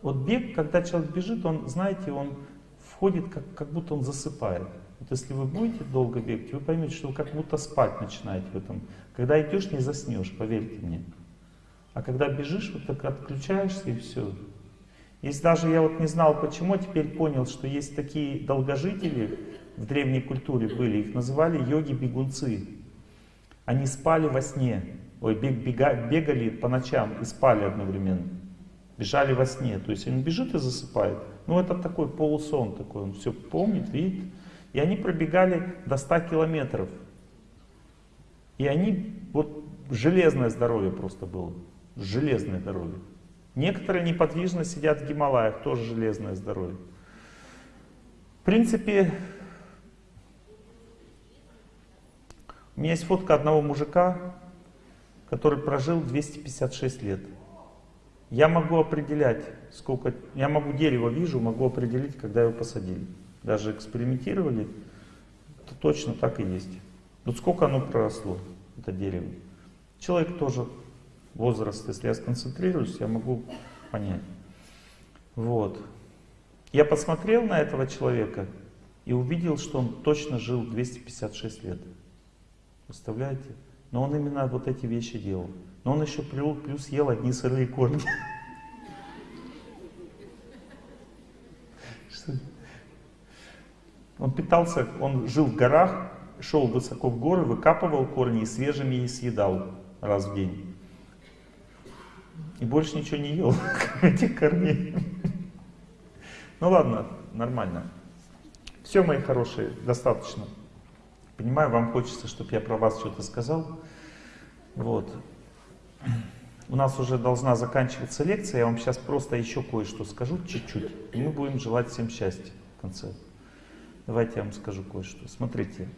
Вот бег, когда человек бежит, он, знаете, он входит, как, как будто он засыпает. Вот если вы будете долго бегать, вы поймете, что вы как будто спать начинаете в этом. Когда идешь, не заснешь, поверьте мне. А когда бежишь, вот так отключаешься и все. Если даже я вот не знал почему, теперь понял, что есть такие долгожители, в древней культуре были, их называли йоги-бегунцы. Они спали во сне, ой, бег, бега, бегали по ночам и спали одновременно. Бежали во сне, то есть он бежит и засыпает. Ну это такой полусон такой, он все помнит, видит. И они пробегали до 100 километров. И они, вот железное здоровье просто было, железное здоровье. Некоторые неподвижно сидят в Гималаях, тоже железное здоровье. В принципе, У меня есть фотка одного мужика, который прожил 256 лет. Я могу определять, сколько... Я могу дерево вижу, могу определить, когда его посадили. Даже экспериментировали, то точно так и есть. Вот сколько оно проросло, это дерево. Человек тоже, возраст, если я сконцентрируюсь, я могу понять. Вот. Я посмотрел на этого человека и увидел, что он точно жил 256 лет. Представляете? Но он именно вот эти вещи делал. Но он еще плюс ел одни сырые корни. Он питался, он жил в горах, шел высоко в горы, выкапывал корни и свежими и съедал раз в день. И больше ничего не ел, этих корней. Ну ладно, нормально. Все, мои хорошие, достаточно. Понимаю, вам хочется, чтобы я про вас что-то сказал. Вот. У нас уже должна заканчиваться лекция, я вам сейчас просто еще кое-что скажу, чуть-чуть. И мы будем желать всем счастья в конце. Давайте я вам скажу кое-что. Смотрите,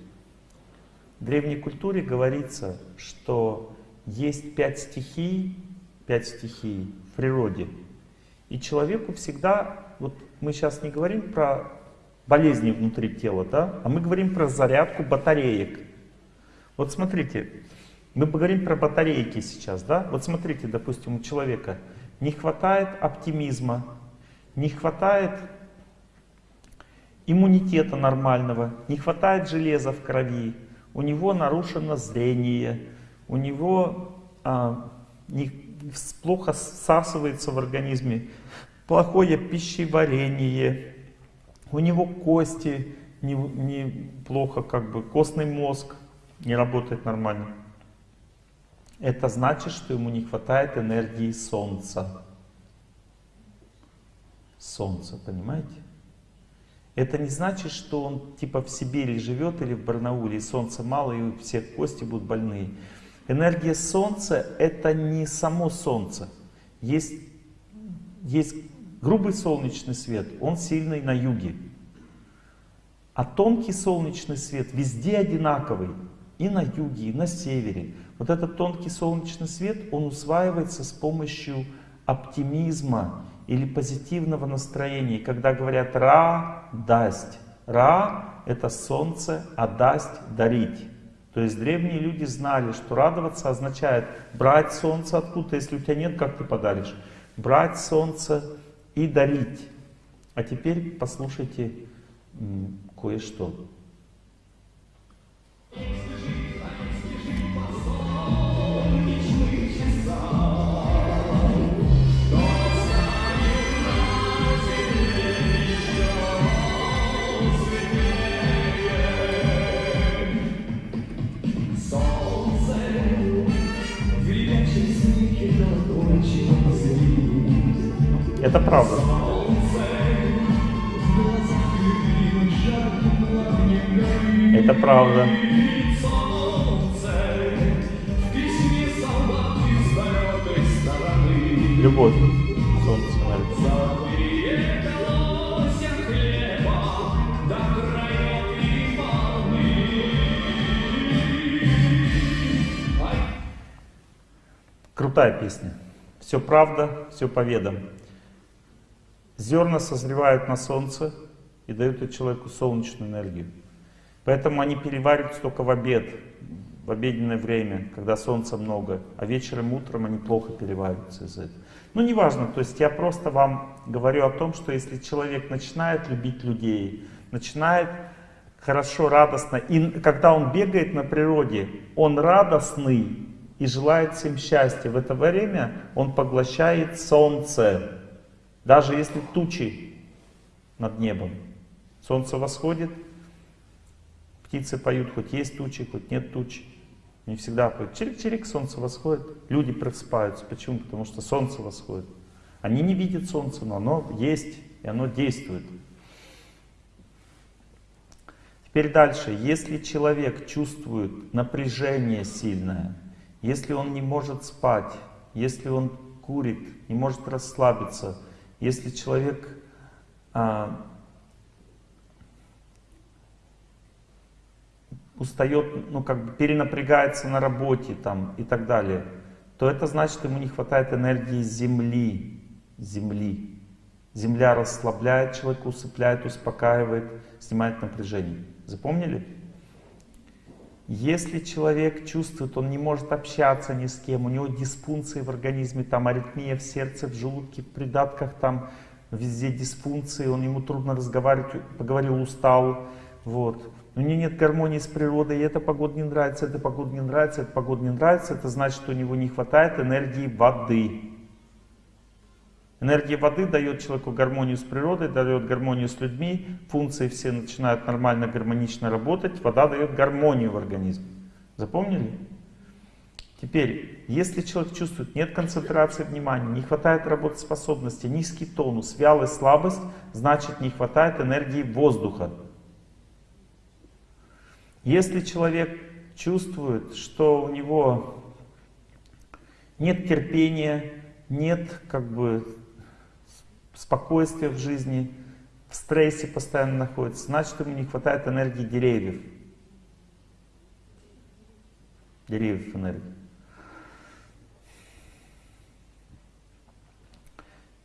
в древней культуре говорится, что есть пять стихий, пять стихий в природе. И человеку всегда, вот мы сейчас не говорим про болезни внутри тела, да? А мы говорим про зарядку батареек. Вот смотрите, мы поговорим про батарейки сейчас, да? Вот смотрите, допустим, у человека не хватает оптимизма, не хватает иммунитета нормального, не хватает железа в крови, у него нарушено зрение, у него а, не, плохо всасывается в организме плохое пищеварение, у него кости неплохо, не как бы костный мозг не работает нормально. Это значит, что ему не хватает энергии Солнца. Солнца, понимаете? Это не значит, что он типа в Сибири живет или в Барнауле, и солнца мало, и у всех кости будут больные. Энергия Солнца это не само Солнце. Есть, есть грубый солнечный свет, он сильный на юге. А тонкий солнечный свет везде одинаковый. И на юге, и на севере. Вот этот тонкий солнечный свет, он усваивается с помощью оптимизма или позитивного настроения. Когда говорят «ра» — «дасть». «Ра» — это солнце, а «дасть» — «дарить». То есть древние люди знали, что радоваться означает брать солнце откуда-то, если у тебя нет, как ты подаришь? Брать солнце и дарить. А теперь послушайте кое-что. Это правда. Это правда. Любовь. Солнце Крутая песня. Все правда, все по ведам. Зерна созревают на солнце и дают человеку солнечную энергию. Поэтому они перевариваются только в обед, в обеденное время, когда солнца много, а вечером, утром они плохо перевариваются из этого. Ну, неважно, то есть я просто вам говорю о том, что если человек начинает любить людей, начинает хорошо, радостно, и когда он бегает на природе, он радостный и желает всем счастья. В это время он поглощает солнце, даже если тучи над небом. Солнце восходит, птицы поют, хоть есть тучи, хоть нет тучи. Не всегда поют. Чирик-чирик, солнце восходит. Люди просыпаются. Почему? Потому что солнце восходит. Они не видят солнце, но оно есть, и оно действует. Теперь дальше. Если человек чувствует напряжение сильное, если он не может спать, если он курит, не может расслабиться, если человек а, устает, ну как бы перенапрягается на работе там и так далее, то это значит, ему не хватает энергии Земли. Земли. Земля расслабляет человека, усыпляет, успокаивает, снимает напряжение. Запомнили? Если человек чувствует, он не может общаться ни с кем, у него дисфункции в организме, там аритмия в сердце, в желудке, в придатках, там везде дисфункции, он ему трудно разговаривать, поговорил, устал, вот. У него нет гармонии с природой, и эта погода не нравится, эта погода не нравится, эта погода не нравится, это значит, что у него не хватает энергии воды. Энергия воды дает человеку гармонию с природой, дает гармонию с людьми, функции все начинают нормально, гармонично работать, вода дает гармонию в организме. Запомнили? Теперь, если человек чувствует, нет концентрации внимания, не хватает работоспособности, низкий тонус, вялость, слабость, значит не хватает энергии воздуха. Если человек чувствует, что у него нет терпения, нет как бы спокойствия в жизни, в стрессе постоянно находится, значит ему не хватает энергии деревьев. Деревьев энергии.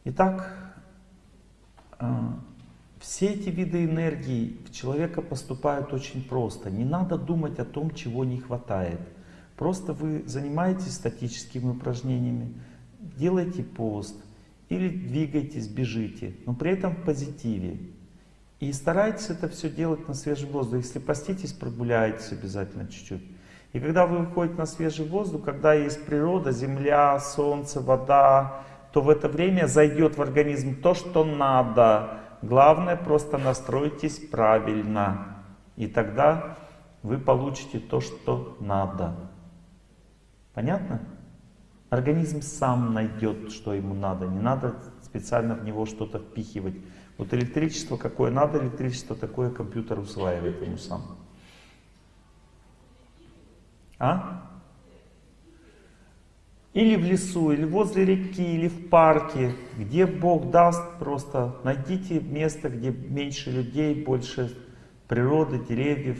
Итак, а, все эти виды энергии в человека поступают очень просто. Не надо думать о том, чего не хватает. Просто вы занимаетесь статическими упражнениями, делаете пост, или двигайтесь, бежите, но при этом в позитиве. И старайтесь это все делать на свежем воздухе. Если поститесь, прогуляйтесь обязательно чуть-чуть. И когда вы выходите на свежий воздух, когда есть природа, земля, солнце, вода, то в это время зайдет в организм то, что надо. Главное, просто настройтесь правильно. И тогда вы получите то, что надо. Понятно? Организм сам найдет, что ему надо. Не надо специально в него что-то впихивать. Вот электричество какое надо, электричество такое компьютер усваивает ему сам. А? Или в лесу, или возле реки, или в парке, где Бог даст, просто найдите место, где меньше людей, больше природы, деревьев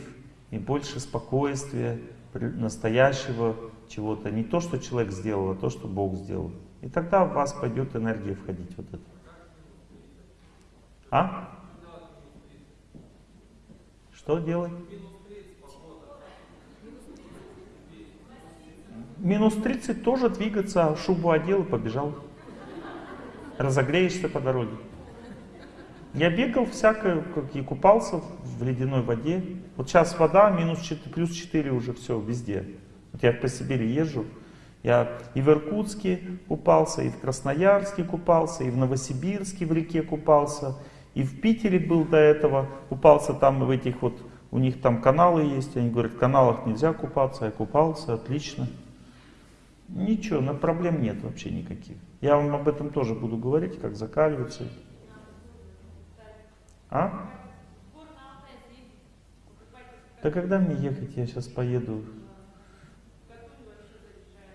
и больше спокойствия, настоящего чего-то. Не то, что человек сделал, а то, что Бог сделал. И тогда в вас пойдет энергия входить вот это. А? Что делать? Минус 30 тоже двигаться, шубу одел и побежал. Разогреешься по дороге. Я бегал всякое, как и купался в ледяной воде. Вот сейчас вода минус 4, плюс 4 уже все везде. Вот я по Сибири езжу, я и в Иркутске купался, и в Красноярске купался, и в Новосибирске в реке купался, и в Питере был до этого, купался там в этих вот, у них там каналы есть, они говорят, в каналах нельзя купаться, я купался, отлично. Ничего, на проблем нет вообще никаких. Я вам об этом тоже буду говорить, как закаливаться. А? Да когда мне ехать? Я сейчас поеду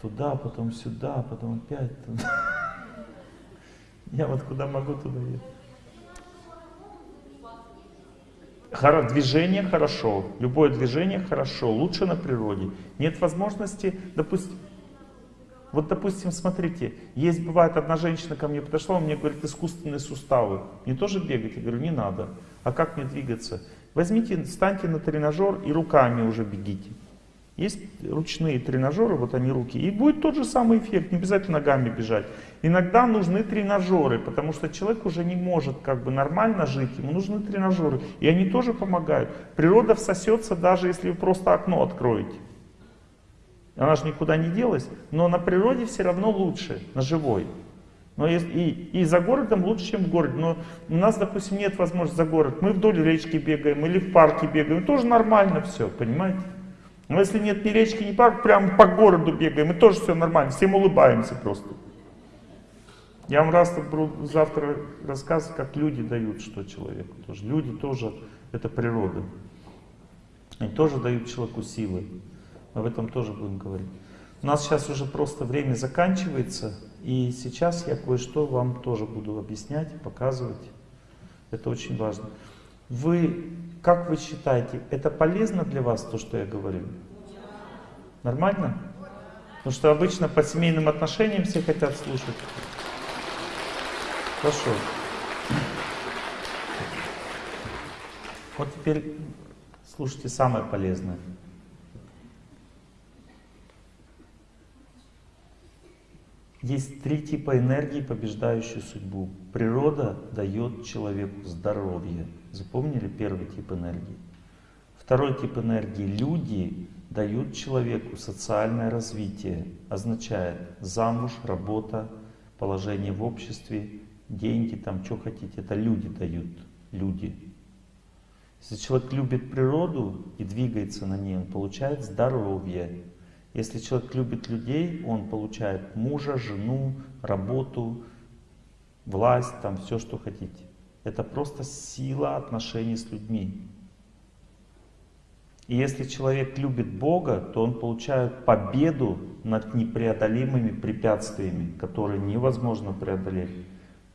туда, потом сюда, потом опять туда. Я вот куда могу, туда еду. Движение хорошо, любое движение хорошо, лучше на природе. Нет возможности, допустим, вот, допустим, смотрите, есть, бывает, одна женщина ко мне подошла, мне говорит, искусственные суставы. Мне тоже бегать? Я говорю, не надо. А как мне двигаться? Возьмите, встаньте на тренажер и руками уже бегите. Есть ручные тренажеры, вот они руки, и будет тот же самый эффект, не обязательно ногами бежать. Иногда нужны тренажеры, потому что человек уже не может как бы нормально жить, ему нужны тренажеры, и они тоже помогают. Природа всосется, даже если вы просто окно откроете. Она же никуда не делась, но на природе все равно лучше, на живой. Но и, и, за городом лучше, чем в городе. Но у нас, допустим, нет возможности за город. Мы вдоль речки бегаем или в парке бегаем. Тоже нормально все, понимаете? Но если нет ни речки, ни парка, прямо по городу бегаем, и тоже все нормально. Всем улыбаемся просто. Я вам раз завтра рассказываю, как люди дают что человеку. Тоже. Люди тоже, это природа. Они тоже дают человеку силы. Об этом тоже будем говорить. У нас сейчас уже просто время заканчивается, и сейчас я кое-что вам тоже буду объяснять, показывать. Это очень важно. Вы, как вы считаете, это полезно для вас, то, что я говорю? Нормально? Потому что обычно по семейным отношениям все хотят слушать. Хорошо. Вот теперь слушайте самое полезное. Есть три типа энергии, побеждающие судьбу. Природа дает человеку здоровье. Запомнили первый тип энергии? Второй тип энергии. Люди дают человеку социальное развитие. Означает замуж, работа, положение в обществе, деньги, там, что хотите. Это люди дают. Люди. Если человек любит природу и двигается на ней, он получает здоровье. Если человек любит людей, он получает мужа, жену, работу, власть, там все, что хотите. Это просто сила отношений с людьми. И если человек любит Бога, то он получает победу над непреодолимыми препятствиями, которые невозможно преодолеть.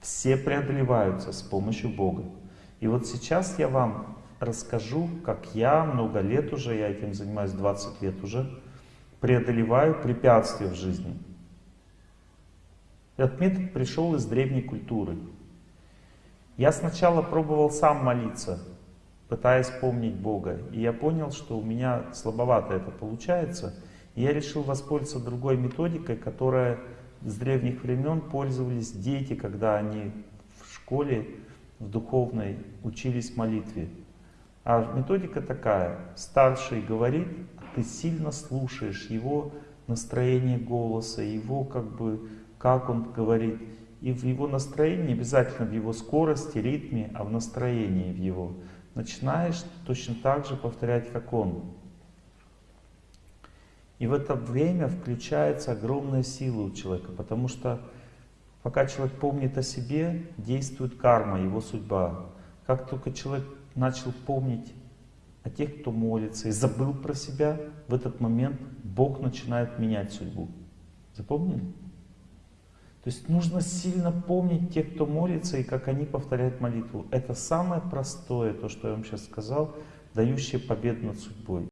Все преодолеваются с помощью Бога. И вот сейчас я вам расскажу, как я много лет уже, я этим занимаюсь 20 лет уже, преодолеваю препятствия в жизни. Этот метод пришел из древней культуры. Я сначала пробовал сам молиться, пытаясь помнить Бога. И я понял, что у меня слабовато это получается. И я решил воспользоваться другой методикой, которая с древних времен пользовались дети, когда они в школе, в духовной, учились молитве. А методика такая. Старший говорит, ты сильно слушаешь его настроение голоса, его как бы, как он говорит. И в его настроении, обязательно в его скорости, ритме, а в настроении в его, начинаешь точно так же повторять, как он. И в это время включается огромная сила у человека, потому что пока человек помнит о себе, действует карма, его судьба. Как только человек начал помнить о тех, кто молится, и забыл про себя, в этот момент Бог начинает менять судьбу. Запомнили? То есть нужно сильно помнить тех, кто молится, и как они повторяют молитву. Это самое простое, то, что я вам сейчас сказал, дающее победу над судьбой.